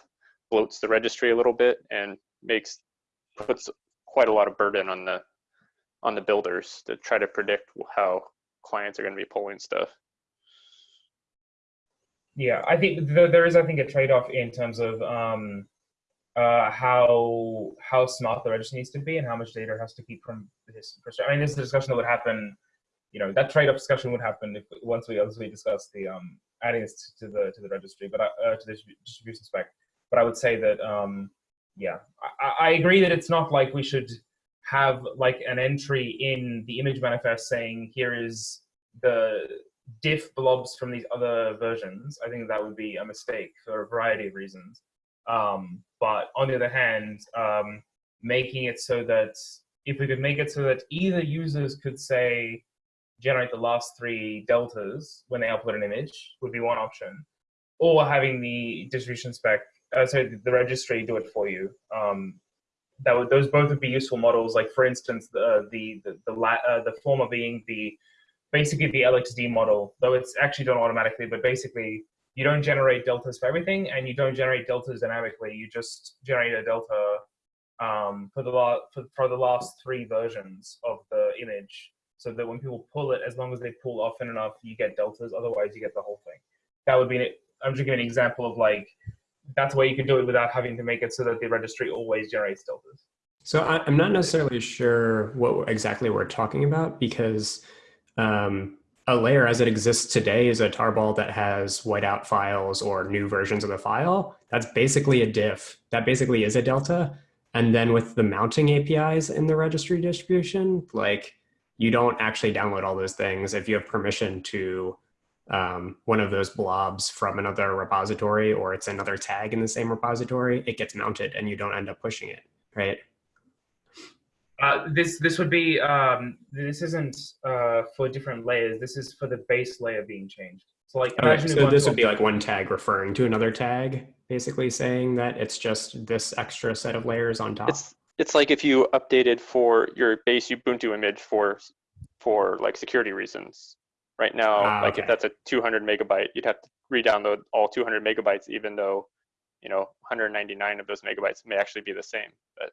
bloats the registry a little bit and makes, puts quite a lot of burden on the, on the builders to try to predict how clients are going to be pulling stuff. Yeah, I think th- there is, I think, a trade-off in terms of um, uh, how how smart the registry needs to be and how much data it has to keep from this. I mean, this is a discussion that would happen. You know, that trade-off discussion would happen if once we we discuss the um, adding this to the to the registry, but uh, to the distribution spec. But I would say that um, yeah, I, I agree that it's not like we should have like an entry in the image manifest saying here is the diff blobs from these other versions, I think that would be a mistake for a variety of reasons. Um, but on the other hand, um, making it so that if we could make it so that either users could say generate the last three deltas when they upload an image would be one option, or having the distribution spec, uh, so the registry do it for you. Um, that would those both would be useful models. Like for instance, the the the the, la- uh, the former being the basically the LXD model, though it's actually done automatically, but basically you don't generate deltas for everything and you don't generate deltas dynamically. You just generate a delta um, for, the la- for, for the last three versions of the image so that when people pull it, as long as they pull often enough, you get deltas. Otherwise, you get the whole thing. That would be, an, I'm just giving an example of like, that's why you can do it without having to make it so that the registry always generates deltas. So I'm not necessarily sure what exactly we're talking about because um, a layer as it exists today is a tarball that has whiteout files or new versions of the file. That's basically a diff. That basically is a delta. And then with the mounting APIs in the registry distribution, like you don't actually download all those things. If you have permission to um, one of those blobs from another repository or it's another tag in the same repository, it gets mounted and you don't end up pushing it, right? Uh, this this would be um, this isn't uh, for different layers. This is for the base layer being changed. So like Okay, imagine so this would be like one tag referring to another tag, basically saying that it's just this extra set of layers on top. It's it's like if you updated for your base Ubuntu image for for like security reasons. Right now, Ah, like if that's a 200 megabyte, you'd have to re-download all 200 megabytes, even though you know 199 of those megabytes may actually be the same. But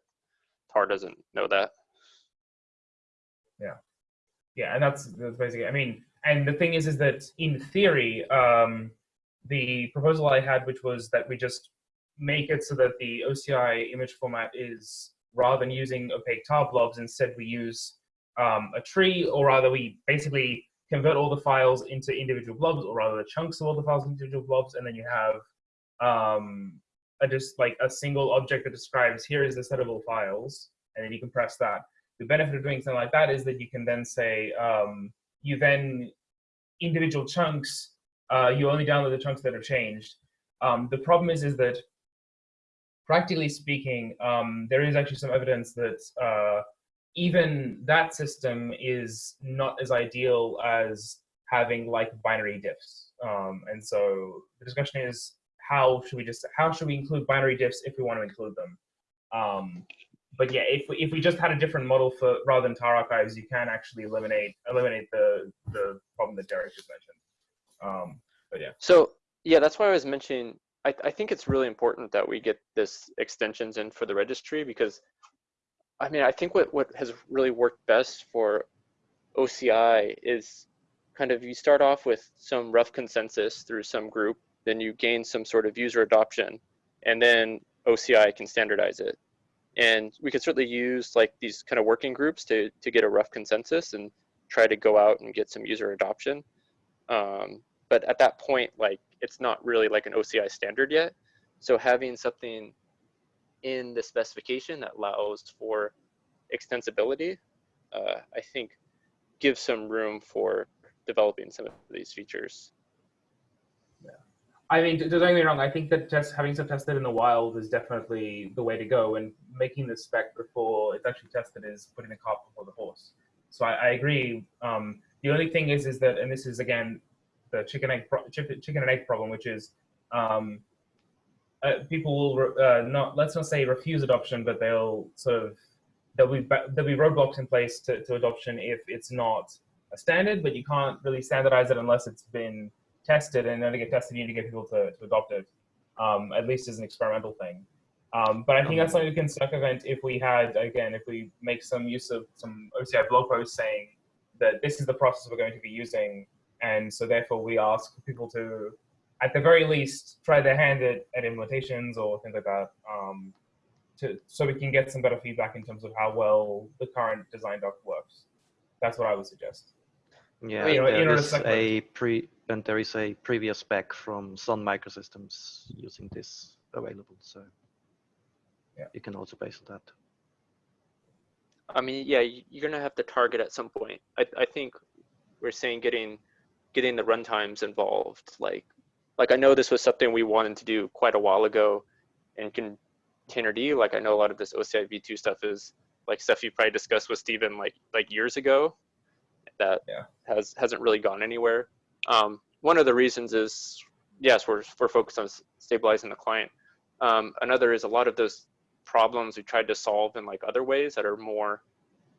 Tar doesn't know that. Yeah. Yeah, and that's that's basically. I mean, and the thing is, is that in theory, um, the proposal I had, which was that we just make it so that the OCI image format is rather than using opaque tar blobs, instead we use um, a tree, or rather we basically convert all the files into individual blobs, or rather the chunks of all the files into individual blobs, and then you have um, a just like a single object that describes here is the set of all files, and then you can press that. The benefit of doing something like that is that you can then say um, you then individual chunks. Uh, you only download the chunks that are changed. Um, the problem is is that practically speaking, um, there is actually some evidence that uh, even that system is not as ideal as having like binary diffs. Um, and so the discussion is how should we just how should we include binary diffs if we want to include them? Um, but yeah, if we, if we just had a different model for rather than tar archives, you can actually eliminate eliminate the the problem that Derek just mentioned. Um, but yeah. So yeah, that's why I was mentioning. I, I think it's really important that we get this extensions in for the registry because, I mean, I think what what has really worked best for OCI is kind of you start off with some rough consensus through some group, then you gain some sort of user adoption, and then OCI can standardize it. And we could certainly use like these kind of working groups to to get a rough consensus and try to go out and get some user adoption. Um, but at that point, like it's not really like an OCI standard yet. So having something in the specification that allows for extensibility, uh, I think gives some room for developing some of these features. I mean, don't get me wrong. I think that just having some tested in the wild is definitely the way to go, and making the spec before it's actually tested is putting the cart before the horse. So I, I agree. Um, the only thing is, is that, and this is again the chicken egg chicken and egg problem, which is um, uh, people will uh, not let's not say refuse adoption, but they'll sort of there'll be there'll be roadblocks in place to, to adoption if it's not a standard, but you can't really standardize it unless it's been tested, and then to get tested, you need to get people to, to adopt it, um, at least as an experimental thing. Um, but I think that's something we can circumvent if we had, again, if we make some use of some OCI blog posts saying that this is the process we're going to be using, and so therefore we ask people to, at the very least, try their hand at, at implementations or things like that, um, to, so we can get some better feedback in terms of how well the current design doc works. That's what I would suggest. Yeah, you know, in there order to is a pre and there is a previous spec from Sun Microsystems using this available, so Yeah. you can also base on that. I mean, yeah, you're gonna have to target at some point. I, I think we're saying getting getting the runtimes involved. Like, like I know this was something we wanted to do quite a while ago in Containerd. Like I know a lot of this OCI v2 stuff is like stuff you probably discussed with Stephen like like years ago. That Yeah. has hasn't really gone anywhere. Um, one of the reasons is yes, we're we're focused on stabilizing the client. Um, another is a lot of those problems we tried to solve in like other ways that are more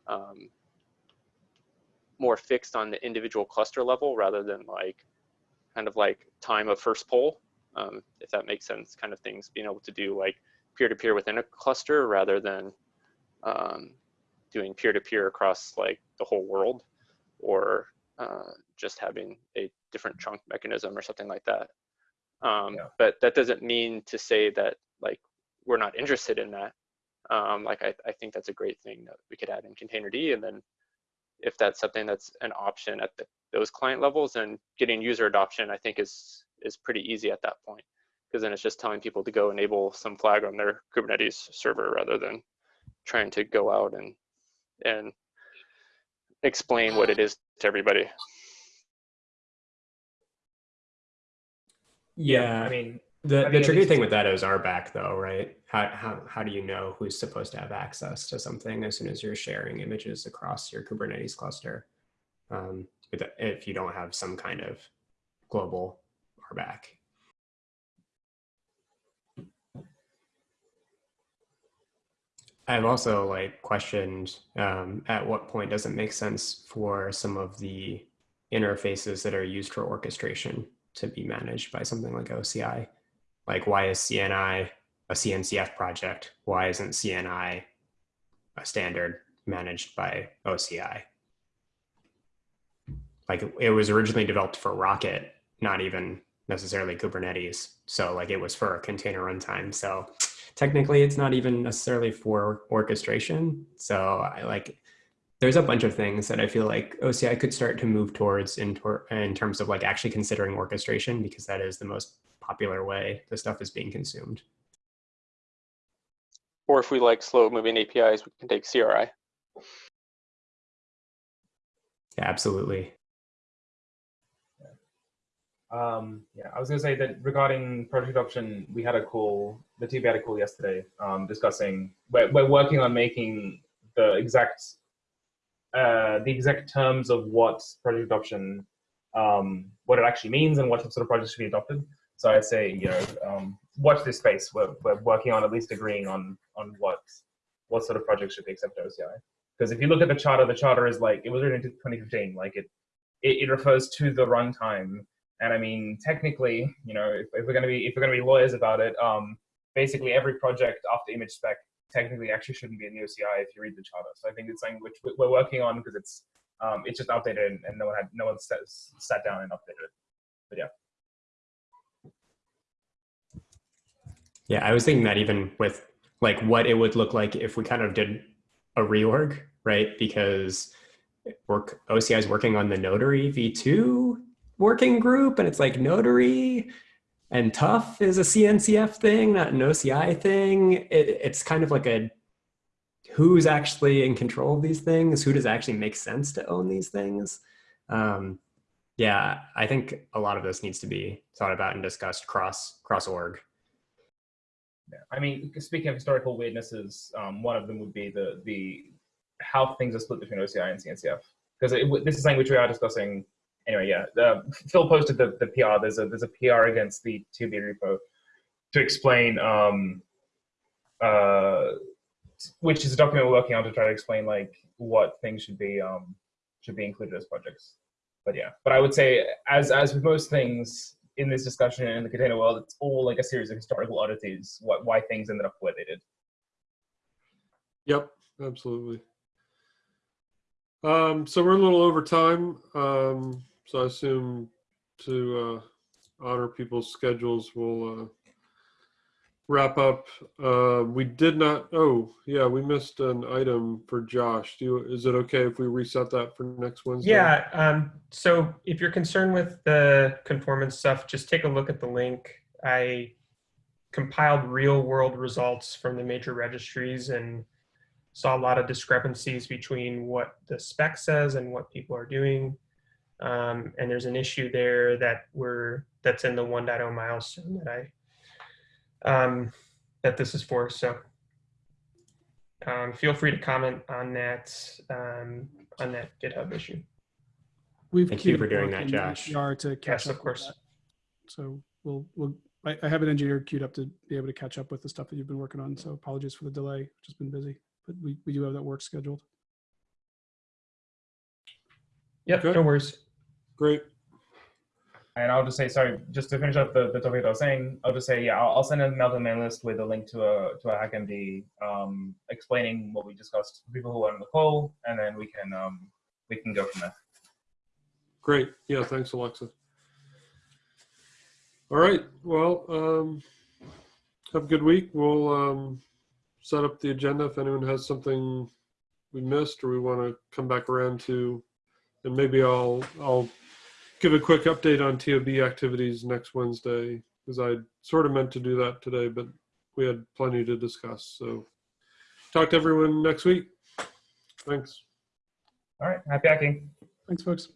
um, more fixed on the individual cluster level rather than like kind of like time of first poll, um, if that makes sense, kind of things, being able to do like peer-to-peer within a cluster rather than um, doing peer-to-peer across like the whole world or uh, just having a different chunk mechanism or something like that. Um, Yeah. But that doesn't mean to say that like we're not interested in that. Um, like I, I think that's a great thing that we could add in Containerd, and then if that's something that's an option at the, those client levels, then getting user adoption I think is is pretty easy at that point because then it's just telling people to go enable some flag on their Kubernetes server rather than trying to go out and and explain what it is to everybody. Yeah, I mean, the I the mean, at tricky thing with that is RBAC though, right? How how how do you know who's supposed to have access to something as soon as you're sharing images across your Kubernetes cluster? Um, if you don't have some kind of global RBAC. I've also like questioned um, at what point does it make sense for some of the interfaces that are used for orchestration to be managed by something like OCI? Like why is CNI a CNCF project? Why isn't CNI a standard managed by OCI? Like it was originally developed for rkt, not even necessarily Kubernetes. So like it was for a container runtime. So technically it's not even necessarily for orchestration. So I like there's a bunch of things that I feel like oh, OCI could start to move towards in, tor- in terms of like actually considering orchestration because that is the most popular way the stuff is being consumed. Or if we like slow moving APIs, we can take CRI. Yeah, absolutely. Um, yeah, I was going to say that regarding project adoption, we had a call, the team had a call yesterday um, discussing, we're, we're working on making the exact, uh, the exact terms of what project adoption, um, what it actually means and what sort of projects should be adopted. So I'd say, you know, um, watch this space. We're, we're working on at least agreeing on, on what, what sort of projects should be accepted OCI. Because if you look at the charter, the charter is like it was written in 2015. Like it, it, it refers to the runtime. And I mean, technically, you know, if, if we're gonna be if we're gonna be lawyers about it, um, basically every project after image spec technically actually shouldn't be in the OCI if you read the charter. So I think it's something which we- we're working on because it's um, it's just outdated and, and no one had no one sat, sat down and updated it. But yeah. Yeah, I was thinking that even with like what it would look like if we kind of did a reorg, right? Because work OCI is working on the Notary V2 working group, and it's like Notary and TUF is a CNCF thing, not an OCI thing. It, it's kind of like a who's actually in control of these things? Who does actually make sense to own these things? Um, yeah, I think a lot of this needs to be thought about and discussed cross cross org. Yeah. I mean, speaking of historical weirdnesses, um, one of them would be the the how things are split between OCI and CNCF. Because this is something which we are discussing. Anyway, yeah. Phil posted the, the PR. There's a there's a PR against the TB repo to explain, um, uh, which is a document we're working on to try to explain like what things should be um, should be included as projects. But yeah, but I would say as as with most things, in this discussion in the container world, it's all like a series of historical oddities, what, why things ended up where they did. Yep, absolutely. Um, so we're a little over time. Um, so I assume to uh, honor people's schedules, we'll uh, wrap up. Uh, we did not. Oh, yeah, we missed an item for Josh. Do you, is it okay if we reset that for next Wednesday? Yeah. Um, so if you're concerned with the conformance stuff, just take a look at the link. I compiled real world results from the major registries and saw a lot of discrepancies between what the spec says and what people are doing. Um, and there's an issue there that we're that's in the 1.0 milestone that I um, that this is for. So um, feel free to comment on that um, on that GitHub issue. We've Thank you for doing that, in Josh. NPR to catch Yes, up of course. So we'll, we'll, I, I have an engineer queued up to be able to catch up with the stuff that you've been working on. So apologies for the delay, just been busy, but we, we do have that work scheduled. Yep, Okay. no worries. Great. And I'll just say, sorry, just to finish up the, the topic I was saying, I'll just say, yeah, I'll, I'll send an email to the mail list with a link to a to a HackMD um, explaining what we discussed for people who are on the call, and then we can um, we can go from there. Great. Yeah, thanks, Aleksa. All right. Well, um, have a good week. We'll um, set up the agenda if anyone has something we missed or we want to come back around to, and maybe I'll I'll give a quick update on TOB activities next Wednesday because I sort of meant to do that today, but we had plenty to discuss. So talk to everyone next week. Thanks. All right, happy hacking. Thanks, folks.